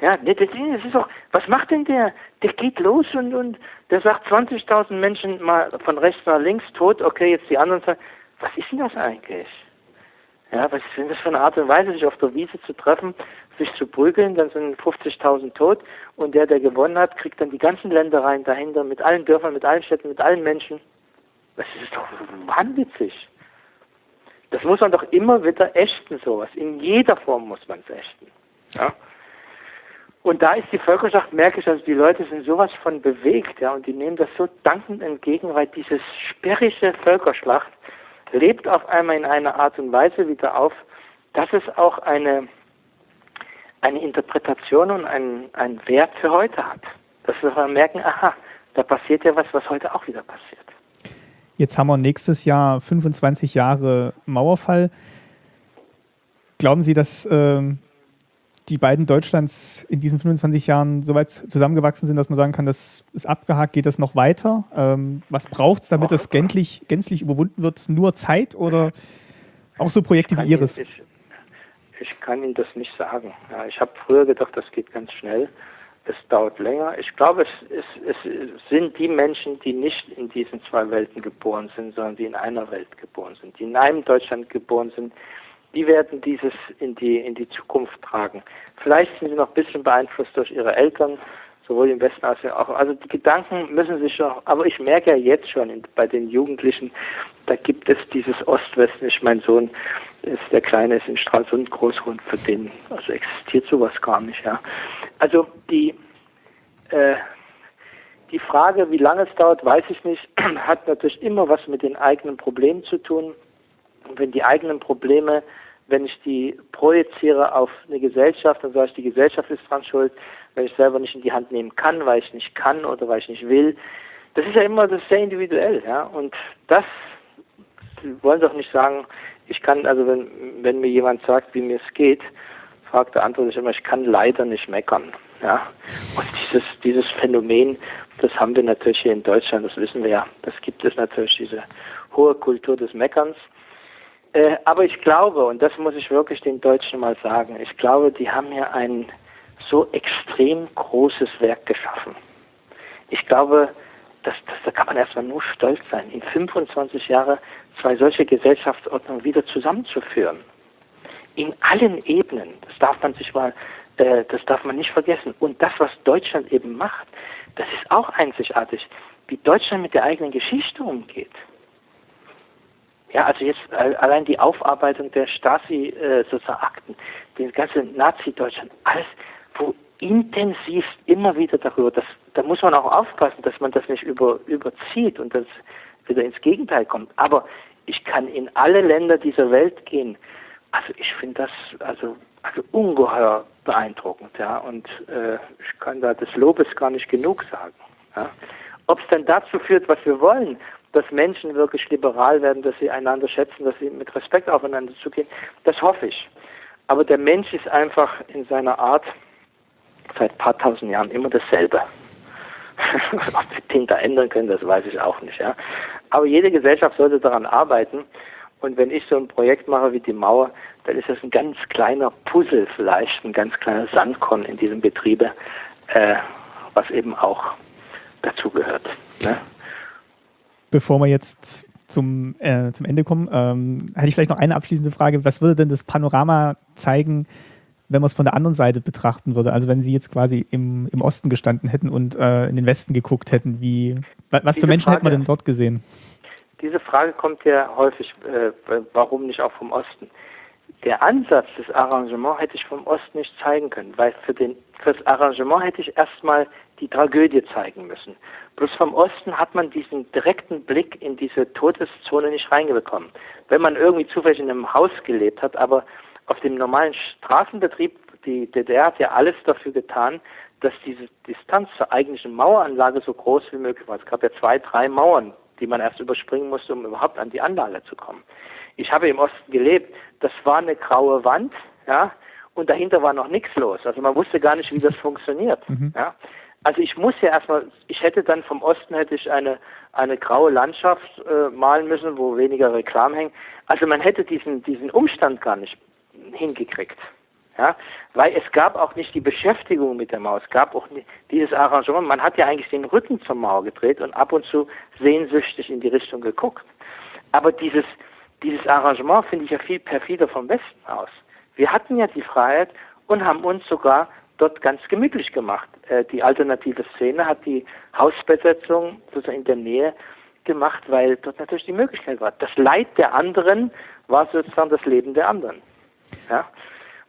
Ja, das ist auch, was macht denn der? Der geht los und, und der sagt 20.000 Menschen mal von rechts nach links tot, okay, jetzt die anderen sagen, was ist denn das eigentlich? Ja, was ist denn das für eine Art und Weise, sich auf der Wiese zu treffen, sich zu prügeln, dann sind 50.000 tot und der, der gewonnen hat, kriegt dann die ganzen Länder rein dahinter, mit allen Dörfern, mit allen Städten, mit allen Menschen. Das ist doch wahnwitzig. Das muss man doch immer wieder ächten, sowas. In jeder Form muss man es ächten. Ja? Und da ist die Völkerschaft, merke ich, also die Leute sind sowas von bewegt, ja, und die nehmen das so dankend entgegen, weil dieses sperrige Völkerschlacht lebt auf einmal in einer Art und Weise wieder auf, dass es auch eine, eine Interpretation und einen, einen Wert für heute hat. Dass wir merken, aha, da passiert ja was, was heute auch wieder passiert. Jetzt haben wir nächstes Jahr 25 Jahre Mauerfall. Glauben Sie, dass ähm, die beiden Deutschlands in diesen 25 Jahren so weit zusammengewachsen sind, dass man sagen kann, das ist abgehakt, geht das noch weiter? Ähm, was braucht es, damit das gänzlich, gänzlich überwunden wird? Nur Zeit oder auch so Projekte wie Ihres? Ich, ich, kann Ihnen das nicht sagen. Ja, ich habe früher gedacht, das geht ganz schnell. Es dauert länger. Ich glaube, es, es, es sind die Menschen, die nicht in diesen zwei Welten geboren sind, sondern die in einer Welt geboren sind, die in einem Deutschland geboren sind, die werden dieses in die, in die Zukunft tragen. Vielleicht sind sie noch ein bisschen beeinflusst durch ihre Eltern, sowohl im Westen als auch. Also die Gedanken müssen sich schon, aber ich merke ja jetzt schon in, bei den Jugendlichen, da gibt es dieses Ost-Westen. Ich, mein Sohn ist der Kleine ist in Stralsund groß und für den also existiert sowas gar nicht. Ja. Also die äh, die Frage, wie lange es dauert, weiß ich nicht, hat natürlich immer was mit den eigenen Problemen zu tun. Und wenn die eigenen Probleme, wenn ich die projiziere auf eine Gesellschaft, dann sage ich, die Gesellschaft ist dran schuld, weil ich selber nicht in die Hand nehmen kann, weil ich nicht kann oder weil ich nicht will. Das ist ja immer das sehr individuell, ja. Und das wollen doch nicht sagen, ich kann, also wenn, wenn mir jemand sagt, wie mir es geht, fragt der antworte ich immer, ich kann leider nicht meckern. Ja. Und dieses, dieses Phänomen, das haben wir natürlich hier in Deutschland, das wissen wir ja. Das gibt es natürlich, diese hohe Kultur des Meckerns. Äh, aber ich glaube, und das muss ich wirklich den Deutschen mal sagen, ich glaube, die haben hier ein so extrem großes Werk geschaffen. Ich glaube, das, das, da kann man erstmal nur stolz sein, in 25 Jahren zwei solche Gesellschaftsordnungen wieder zusammenzuführen. In allen Ebenen, das darf man sich mal, äh, das darf man nicht vergessen. Und das, was Deutschland eben macht, das ist auch einzigartig, wie Deutschland mit der eigenen Geschichte umgeht. Ja, also jetzt allein die Aufarbeitung der Stasi-Akten, äh, den ganzen Nazi-Deutschland, alles, wo intensiv immer wieder darüber, das, da muss man auch aufpassen, dass man das nicht über, überzieht und das wieder ins Gegenteil kommt. Aber ich kann in alle Länder dieser Welt gehen. Also ich finde das also, also ungeheuer beeindruckend, ja. Und äh, ich kann da des Lobes gar nicht genug sagen. Ja. Ob es dann dazu führt, was wir wollen, dass Menschen wirklich liberal werden, dass sie einander schätzen, dass sie mit Respekt aufeinander zugehen, das hoffe ich. Aber der Mensch ist einfach in seiner Art seit ein paar tausend Jahren immer dasselbe. Ob wir da ändern können, das weiß ich auch nicht. Ja. Aber jede Gesellschaft sollte daran arbeiten. Und wenn ich so ein Projekt mache wie die Mauer, dann ist das ein ganz kleiner Puzzle vielleicht, ein ganz kleiner Sandkorn in diesem Betriebe, äh, was eben auch dazugehört. Ne? Bevor wir jetzt zum, äh, zum Ende kommen, ähm, hätte ich vielleicht noch eine abschließende Frage. Was würde denn das Panorama zeigen, wenn man es von der anderen Seite betrachten würde? Also wenn Sie jetzt quasi im, im Osten gestanden hätten und äh, in den Westen geguckt hätten, wie, was Diese für Menschen Frage, hätte man denn dort gesehen? Diese Frage kommt ja häufig, äh, warum nicht auch vom Osten? Der Ansatz des Arrangements hätte ich vom Osten nicht zeigen können, weil für, den, für das Arrangement hätte ich erstmal die Tragödie zeigen müssen. Bloß vom Osten hat man diesen direkten Blick in diese Todeszone nicht reingebekommen. Wenn man irgendwie zufällig in einem Haus gelebt hat, aber auf dem normalen Straßenbetrieb, die DDR hat ja alles dafür getan, dass diese Distanz zur eigentlichen Maueranlage so groß wie möglich war. Es gab ja zwei, drei Mauern, die man erst überspringen musste, um überhaupt an die Anlage zu kommen. Ich habe im Osten gelebt. Das war eine graue Wand, ja, und dahinter war noch nichts los. Also man wusste gar nicht, wie das funktioniert. Mhm. Ja. Also ich muss ja erstmal, ich hätte dann vom Osten hätte ich eine eine graue Landschaft äh, malen müssen, wo weniger Reklam hängen. Also man hätte diesen diesen Umstand gar nicht hingekriegt. Ja, weil es gab auch nicht die Beschäftigung mit der Mauer, es gab auch nicht dieses Arrangement. Man hat ja eigentlich den Rücken zur Mauer gedreht und ab und zu sehnsüchtig in die Richtung geguckt. Aber dieses, dieses Arrangement finde ich ja viel perfider vom Westen aus. Wir hatten ja die Freiheit und haben uns sogar dort ganz gemütlich gemacht. Äh, die alternative Szene hat die Hausbesetzung sozusagen in der Nähe gemacht, weil dort natürlich die Möglichkeit war. Das Leid der anderen war sozusagen das Leben der anderen. Ja?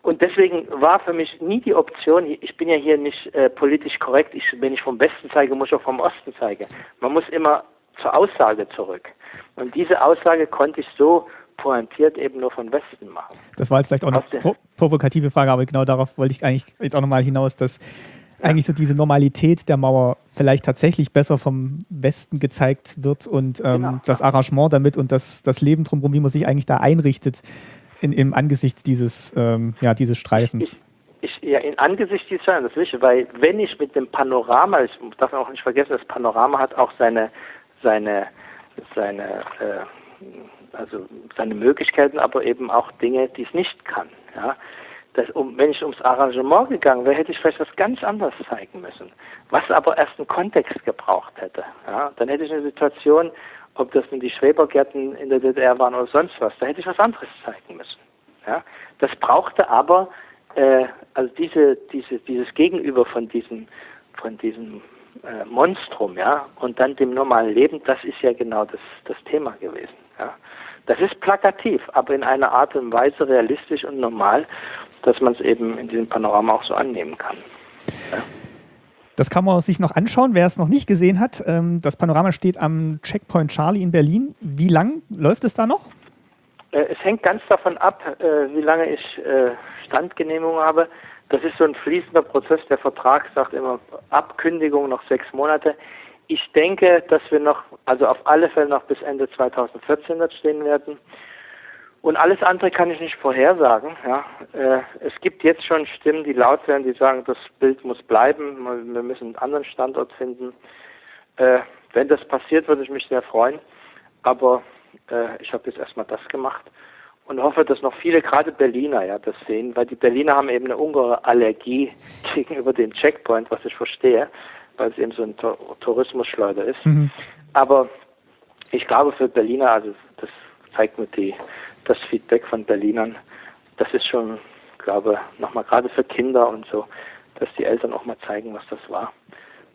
Und deswegen war für mich nie die Option, ich bin ja hier nicht äh, politisch korrekt, ich, wenn ich vom Westen zeige, muss ich auch vom Osten zeigen. Man muss immer zur Aussage zurück. Und diese Aussage konnte ich so pointiert eben nur von Westen machen. Das war jetzt vielleicht auch eine pro provokative Frage, aber genau darauf wollte ich eigentlich jetzt auch nochmal hinaus, dass ja. eigentlich so diese Normalität der Mauer vielleicht tatsächlich besser vom Westen gezeigt wird und ähm, genau. das Arrangement damit und das, das Leben drumherum, wie man sich eigentlich da einrichtet, in, im Angesicht dieses, ähm, ja, dieses Streifens? Ich, ich, ja, in Angesicht dieses das ist weil wenn ich mit dem Panorama, ich darf auch nicht vergessen, das Panorama hat auch seine, seine, seine, äh, also seine Möglichkeiten, aber eben auch Dinge, die es nicht kann. Ja. Das, um, wenn ich ums Arrangement gegangen wäre, hätte ich vielleicht was ganz anderes zeigen müssen, was aber erst einen Kontext gebraucht hätte. Ja. Dann hätte ich eine Situation, ob das nun die Schrebergärten in der DDR waren oder sonst was, da hätte ich was anderes zeigen müssen. Ja? Das brauchte aber, äh, also diese, diese, dieses Gegenüber von diesen, von diesem äh, Monstrum, ja, und dann dem normalen Leben, das ist ja genau das, das Thema gewesen. Ja. Das ist plakativ, aber in einer Art und Weise realistisch und normal, dass man es eben in diesem Panorama auch so annehmen kann. Ja. Das kann man sich noch anschauen, wer es noch nicht gesehen hat. Ähm, das Panorama steht am Checkpoint Charlie in Berlin. Wie lang läuft es da noch? Äh, es hängt ganz davon ab, äh, wie lange ich äh, Standgenehmigung habe. Das ist so ein fließender Prozess. Der Vertrag sagt immer Abkündigung noch sechs Monate. Ich denke, dass wir noch, also auf alle Fälle noch bis Ende 2014 dort stehen werden. Und alles andere kann ich nicht vorhersagen. Ja. Äh, es gibt jetzt schon Stimmen, die laut werden, die sagen, das Bild muss bleiben, wir müssen einen anderen Standort finden. Äh, wenn das passiert, würde ich mich sehr freuen. Aber äh, ich habe jetzt erstmal das gemacht und hoffe, dass noch viele, gerade Berliner, ja, das sehen, weil die Berliner haben eben eine ungeheure Allergie gegenüber dem Checkpoint, was ich verstehe, weil es eben so ein Tourismusschleuder ist. Mhm. Aber ich glaube für Berliner, also das zeigt mir die, das Feedback von Berlinern, das ist schon, glaube nochmal gerade für Kinder und so, dass die Eltern auch mal zeigen, was das war.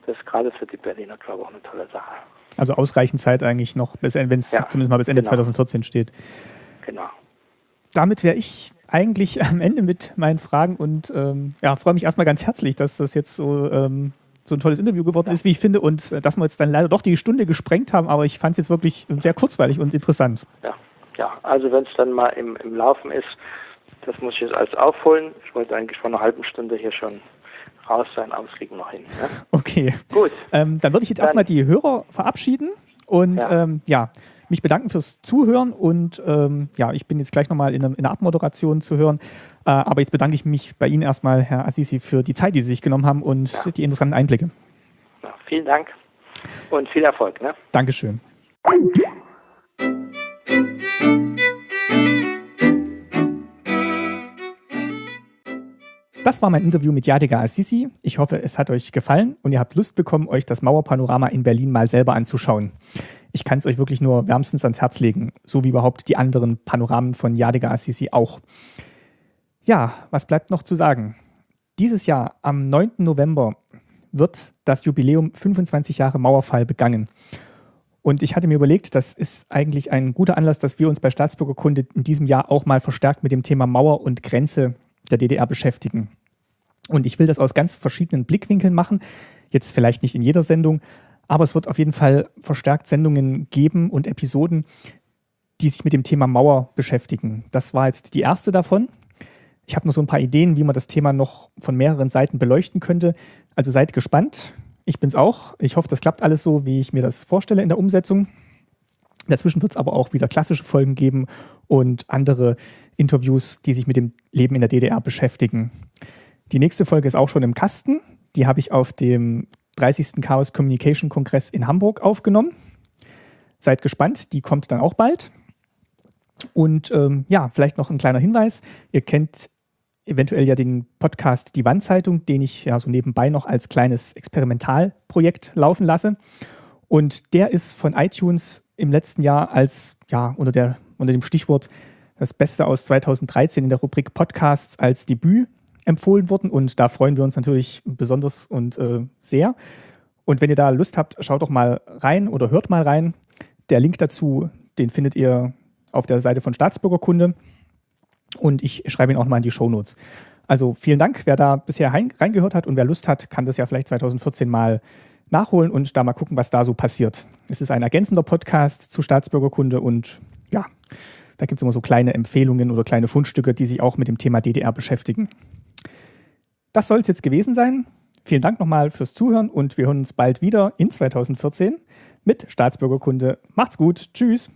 Das ist gerade für die Berliner, glaube ich, auch eine tolle Sache. Also ausreichend Zeit eigentlich noch, wenn es ja, zumindest mal bis Ende genau. 2014 steht. Genau damit wäre ich eigentlich am Ende mit meinen Fragen und ähm, ja, freue mich erstmal ganz herzlich, dass das jetzt so, ähm, so ein tolles Interview geworden ja. ist, wie ich finde, und äh, dass wir jetzt dann leider doch die Stunde gesprengt haben, aber ich fand es jetzt wirklich sehr kurzweilig und interessant. Ja, ja also wenn es dann mal im, im Laufen ist, das muss ich jetzt alles aufholen. Ich wollte eigentlich vor einer halben Stunde hier schon raus sein, aber es kriegen wir noch hin. Ne? Okay. Gut. Ähm, dann würde ich jetzt erstmal die Hörer verabschieden und ja. Ähm, ja mich bedanken fürs Zuhören und ähm, ja, ich bin jetzt gleich nochmal in, in der Abmoderation zu hören. Äh, aber jetzt bedanke ich mich bei Ihnen erstmal, Herr Assisi, für die Zeit, die Sie sich genommen haben und ja. die interessanten Einblicke. Ja, vielen Dank und viel Erfolg. Ne? Dankeschön. Das war mein Interview mit Yadiga Assisi. Ich hoffe, es hat euch gefallen und ihr habt Lust bekommen, euch das Mauerpanorama in Berlin mal selber anzuschauen. Ich kann es euch wirklich nur wärmstens ans Herz legen, so wie überhaupt die anderen Panoramen von Yadiga Assisi auch. Ja, was bleibt noch zu sagen? Dieses Jahr, am 9. November, wird das Jubiläum 25 Jahre Mauerfall begangen. Und ich hatte mir überlegt, das ist eigentlich ein guter Anlass, dass wir uns bei Staatsbürgerkunde in diesem Jahr auch mal verstärkt mit dem Thema Mauer und Grenze der DDR beschäftigen. Und ich will das aus ganz verschiedenen Blickwinkeln machen. Jetzt vielleicht nicht in jeder Sendung, aber es wird auf jeden Fall verstärkt Sendungen geben und Episoden, die sich mit dem Thema Mauer beschäftigen. Das war jetzt die erste davon. Ich habe noch so ein paar Ideen, wie man das Thema noch von mehreren Seiten beleuchten könnte. Also seid gespannt. Ich bin es auch. Ich hoffe, das klappt alles so, wie ich mir das vorstelle in der Umsetzung. Dazwischen wird es aber auch wieder klassische Folgen geben und andere Interviews, die sich mit dem Leben in der DDR beschäftigen. Die nächste Folge ist auch schon im Kasten. Die habe ich auf dem 30. Chaos Communication Kongress in Hamburg aufgenommen. Seid gespannt, die kommt dann auch bald. Und ähm, ja, vielleicht noch ein kleiner Hinweis. Ihr kennt eventuell ja den Podcast Die Wandzeitung, den ich ja so nebenbei noch als kleines Experimentalprojekt laufen lasse. Und der ist von iTunes im letzten Jahr als, ja, unter, der, unter dem Stichwort das Beste aus 2013 in der Rubrik Podcasts als Debüt empfohlen worden. Und da freuen wir uns natürlich besonders und äh, sehr. Und wenn ihr da Lust habt, schaut doch mal rein oder hört mal rein. Der Link dazu, den findet ihr auf der Seite von Staatsbürgerkunde. Und ich schreibe ihn auch mal in die Shownotes. Also vielen Dank, wer da bisher reingehört hat und wer Lust hat, kann das ja vielleicht 2014 mal nachholen und da mal gucken, was da so passiert. Es ist ein ergänzender Podcast zu Staatsbürgerkunde und ja, da gibt es immer so kleine Empfehlungen oder kleine Fundstücke, die sich auch mit dem Thema DDR beschäftigen. Das soll es jetzt gewesen sein. Vielen Dank nochmal fürs Zuhören und wir hören uns bald wieder in 2014 mit Staatsbürgerkunde. Macht's gut. Tschüss.